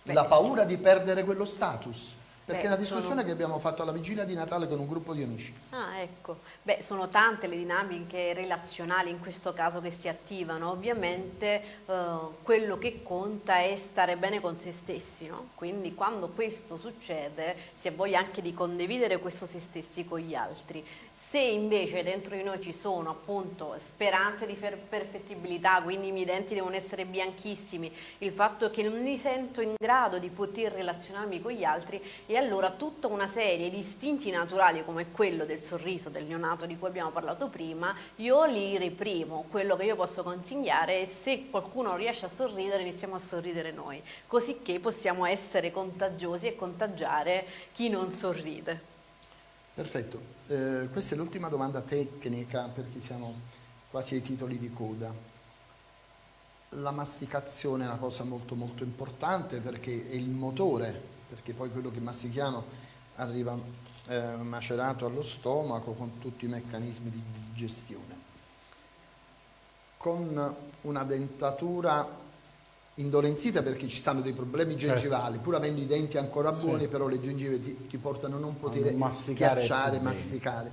Beh, la paura di perdere quello status. Perché Beh, è una discussione sono... che abbiamo fatto alla vigilia di Natale con un gruppo di amici. Ah, ecco. Beh, sono tante le dinamiche relazionali in questo caso che si attivano. Ovviamente eh, quello che conta è stare bene con se stessi, no? Quindi quando questo succede si ha voglia anche di condividere questo se stessi con gli altri. Se invece dentro di noi ci sono appunto speranze di perfettibilità, quindi i miei denti devono essere bianchissimi, il fatto che non mi sento in grado di poter relazionarmi con gli altri e allora tutta una serie di istinti naturali come quello del sorriso del neonato di cui abbiamo parlato prima, io li reprimo. Quello che io posso consigliare è se qualcuno riesce a sorridere iniziamo a sorridere noi, così che possiamo essere contagiosi e contagiare chi non sorride. Perfetto, eh, questa è l'ultima domanda tecnica perché siamo quasi ai titoli di coda. La masticazione è una cosa molto molto importante perché è il motore, perché poi quello che mastichiamo arriva eh, macerato allo stomaco con tutti i meccanismi di digestione. Con una dentatura indolenzita perché ci stanno dei problemi certo. gengivali, certo. pur avendo i denti ancora buoni, sì. però le gengive ti, ti, portano a non poter masticare schiacciare, masticare.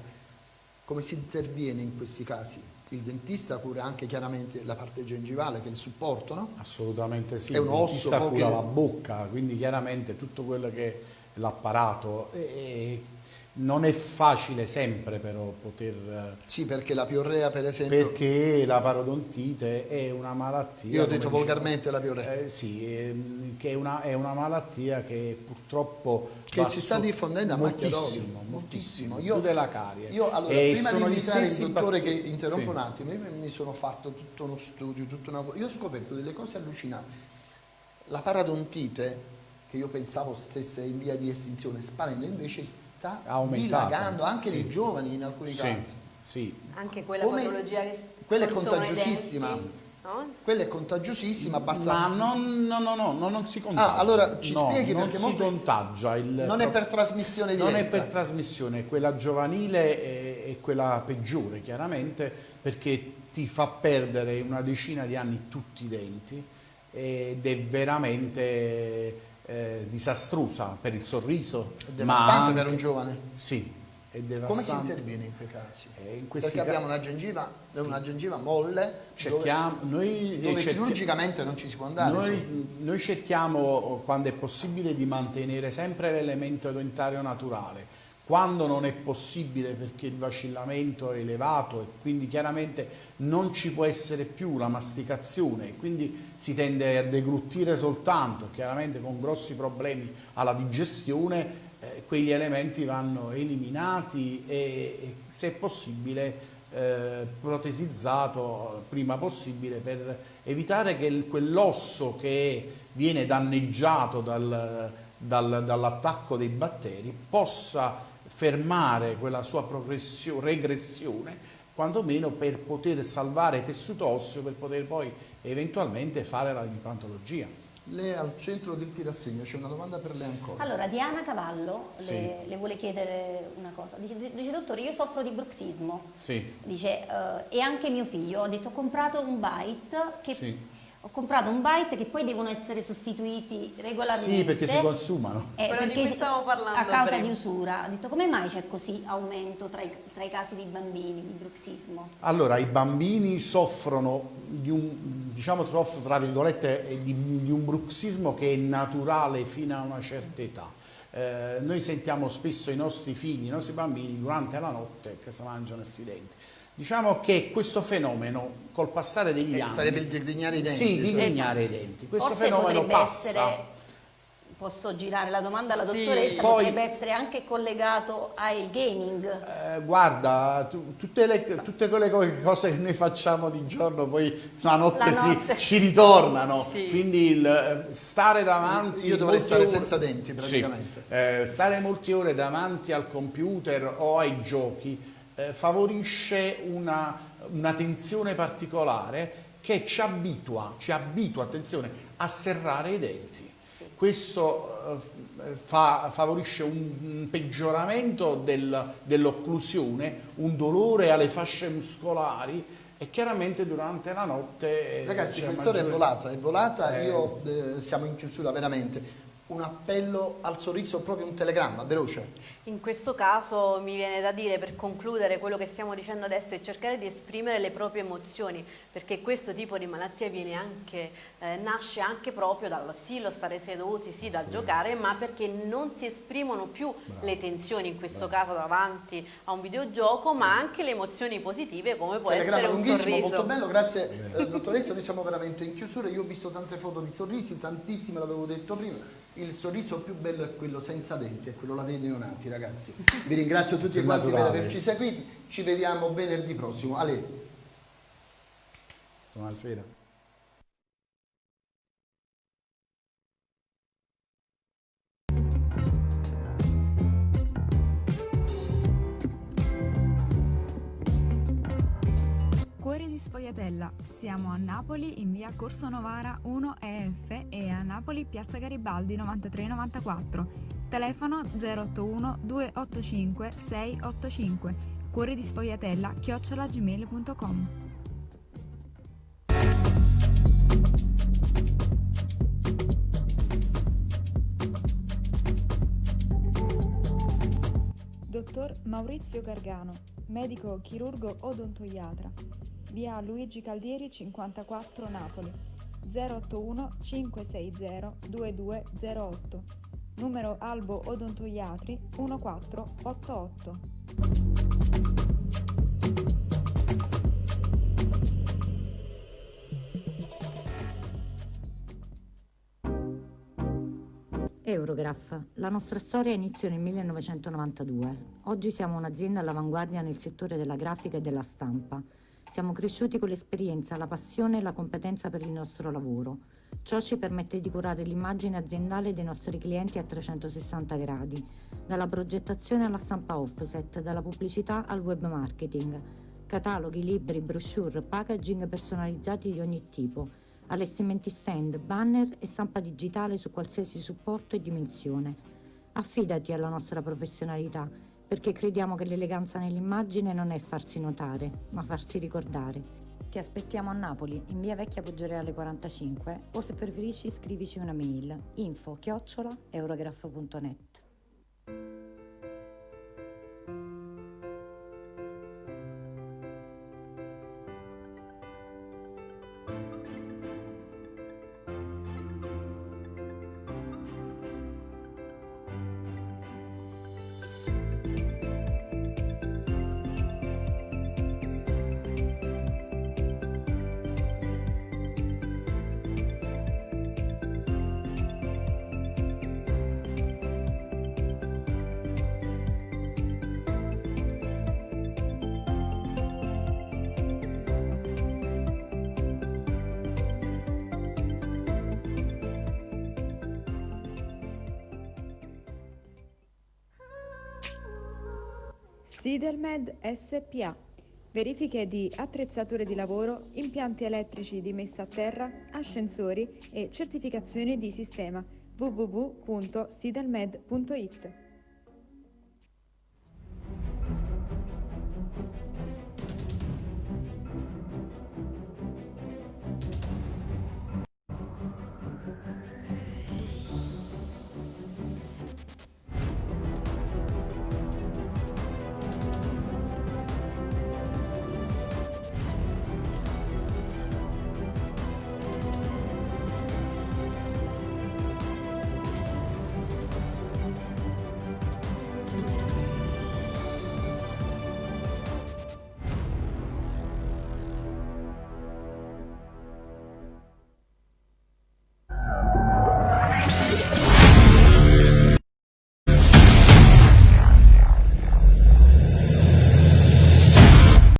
Come si interviene in questi casi? Il dentista cura anche chiaramente la parte gengivale, che è il supporto, no? Assolutamente sì. È un osso. Il cura la bocca, quindi chiaramente tutto quello che è l'apparato non è facile sempre però poter... Eh, sì, perché la piorrea per esempio... Perché la parodontite è una malattia... Io ho detto volgarmente la piorrea. Eh, sì, è, che è una, è una, malattia che purtroppo... Che si sta diffondendo a macchia moltissimo, moltissimo. Io, della carie. Io allora, e prima di invitare il dottore che interrompo sì. un attimo, io mi sono fatto tutto uno studio, tutto una... io ho scoperto delle cose allucinanti. La parodontite, che io pensavo stesse in via di estinzione, sparendo invece sta dilagando anche sì. nei giovani in alcuni sì. casi. Sì. Anche quella Come, patologia che quella è contagiosissima. no? Quella è contagiosissima, basta... Ma non, no, no, no, non si contagia. Ah, allora ci no, spieghi non perché si molto... contagia. Il... Non è per trasmissione diretta. Non è per trasmissione, quella giovanile è, è quella peggiore, chiaramente, perché ti fa perdere una decina di anni tutti i denti ed è veramente eh, disastrosa per il sorriso. È devastante anche, per un giovane. Sì. Come si interviene in quei casi? Eh, in Perché abbiamo una gengiva, una gengiva molle cerchiamo, dove, noi, dove chirurgicamente non ci si può andare. Noi, noi cerchiamo, quando è possibile, di mantenere sempre l'elemento dentario naturale quando non è possibile perché il vacillamento è elevato e quindi chiaramente non ci può essere più la masticazione e quindi si tende a degluttire soltanto, chiaramente con grossi problemi alla digestione, eh, quegli elementi vanno eliminati e, e se possibile eh, protesizzato prima possibile per evitare che quell'osso che viene danneggiato dal, dal, dall'attacco dei batteri possa fermare quella sua regressione, quantomeno per poter salvare tessuto osseo, per poter poi eventualmente fare la implantologia. Lei è al centro del tirassegno, c'è una domanda per lei ancora. Allora, Diana Cavallo Sì. le, le vuole chiedere una cosa. Dice, dice, dottore, io soffro di bruxismo. Sì. Dice, eh, e anche mio figlio, ho detto, ho comprato un bite che... Sì. Ho comprato un bite che poi devono essere sostituiti regolarmente. Sì, perché si consumano. Eh, Quello di cui si- stavamo parlando A causa prima. di usura. Ho detto, come mai c'è così aumento tra i, tra i casi di bambini di bruxismo? Allora, i bambini soffrono di un, diciamo, tra virgolette, eh, di, di un bruxismo che è naturale fino a una certa età. Eh, noi sentiamo spesso i nostri figli, i nostri bambini durante la notte che si mangiano questi denti. Diciamo che questo fenomeno col passare degli Eh, anni... sarebbe il digrignare i denti. Sì, digrignare i denti. Questo Forse fenomeno passa... essere, posso girare la domanda alla Sì. dottoressa, Poi- potrebbe essere anche collegato al gaming. Eh, guarda, tu- tutte, le- tutte quelle co- cose che noi facciamo di giorno poi la notte, La si- notte. ci ritornano. Sì. Quindi il eh, stare davanti. Io dovrei stare ore- senza denti, praticamente. Sì. Eh, stare molte ore davanti al computer o ai giochi eh, favorisce una, una tensione particolare che ci abitua, ci abitua, attenzione, a serrare i denti. Questo eh, fa- favorisce un, un peggioramento del- dell'occlusione, un dolore alle fasce muscolari e chiaramente durante la notte... eh, Ragazzi, quest'ora è maggiore- volata, è volata, Eh. io eh, siamo in chiusura veramente. Un appello al sorriso, proprio un telegramma, veloce. In questo caso mi viene da dire, per concludere quello che stiamo dicendo adesso, è cercare di esprimere le proprie emozioni, perché questo tipo di malattia viene anche, eh, nasce anche proprio dallo sì, lo stare seduti, sì, dal giocare, ma perché non si esprimono più le tensioni, in questo caso davanti a un videogioco, ma anche le emozioni positive come può Telegramma essere un lunghissimo, sorriso. molto bello, grazie eh, dottoressa, noi siamo veramente in chiusura, io ho visto tante foto di sorrisi, tantissime l'avevo detto prima, il sorriso più bello è quello senza denti, è quello là dei neonati ragazzi. Vi ringrazio tutti Più quanti per averci seguiti, ci vediamo venerdì prossimo. Ale. Buonasera. Cuore di Sfogliatella. Siamo a Napoli in via Corso Novara 1 EF e a Napoli piazza Garibaldi 9394. Telefono 081 285 685. Cuore di Sfogliatella chiocciolagmail.com. Dottor Maurizio Gargano, medico chirurgo odontoiatra. Via Luigi Caldieri 54 Napoli. 081 560 2208. Numero Albo Odontoiatri 1488. Eurograph. La nostra storia iniziò nel 1992. Oggi siamo un'azienda all'avanguardia nel settore della grafica e della stampa. Siamo cresciuti con l'esperienza, la passione e la competenza per il nostro lavoro. Ciò ci permette di curare l'immagine aziendale dei nostri clienti a 360 gradi, dalla progettazione alla stampa offset, dalla pubblicità al web marketing, cataloghi, libri, brochure, packaging personalizzati di ogni tipo, allestimenti stand, banner e stampa digitale su qualsiasi supporto e dimensione. Affidati alla nostra professionalità, perché crediamo che l'eleganza nell'immagine non è farsi notare, ma farsi ricordare. Ti aspettiamo a Napoli, in via Vecchia Poggioreale 45, o se preferisci scrivici una mail info chiocciola SPA. verifiche di attrezzature di lavoro, impianti elettrici di messa a terra, ascensori e certificazione di sistema www.sidelmed.it.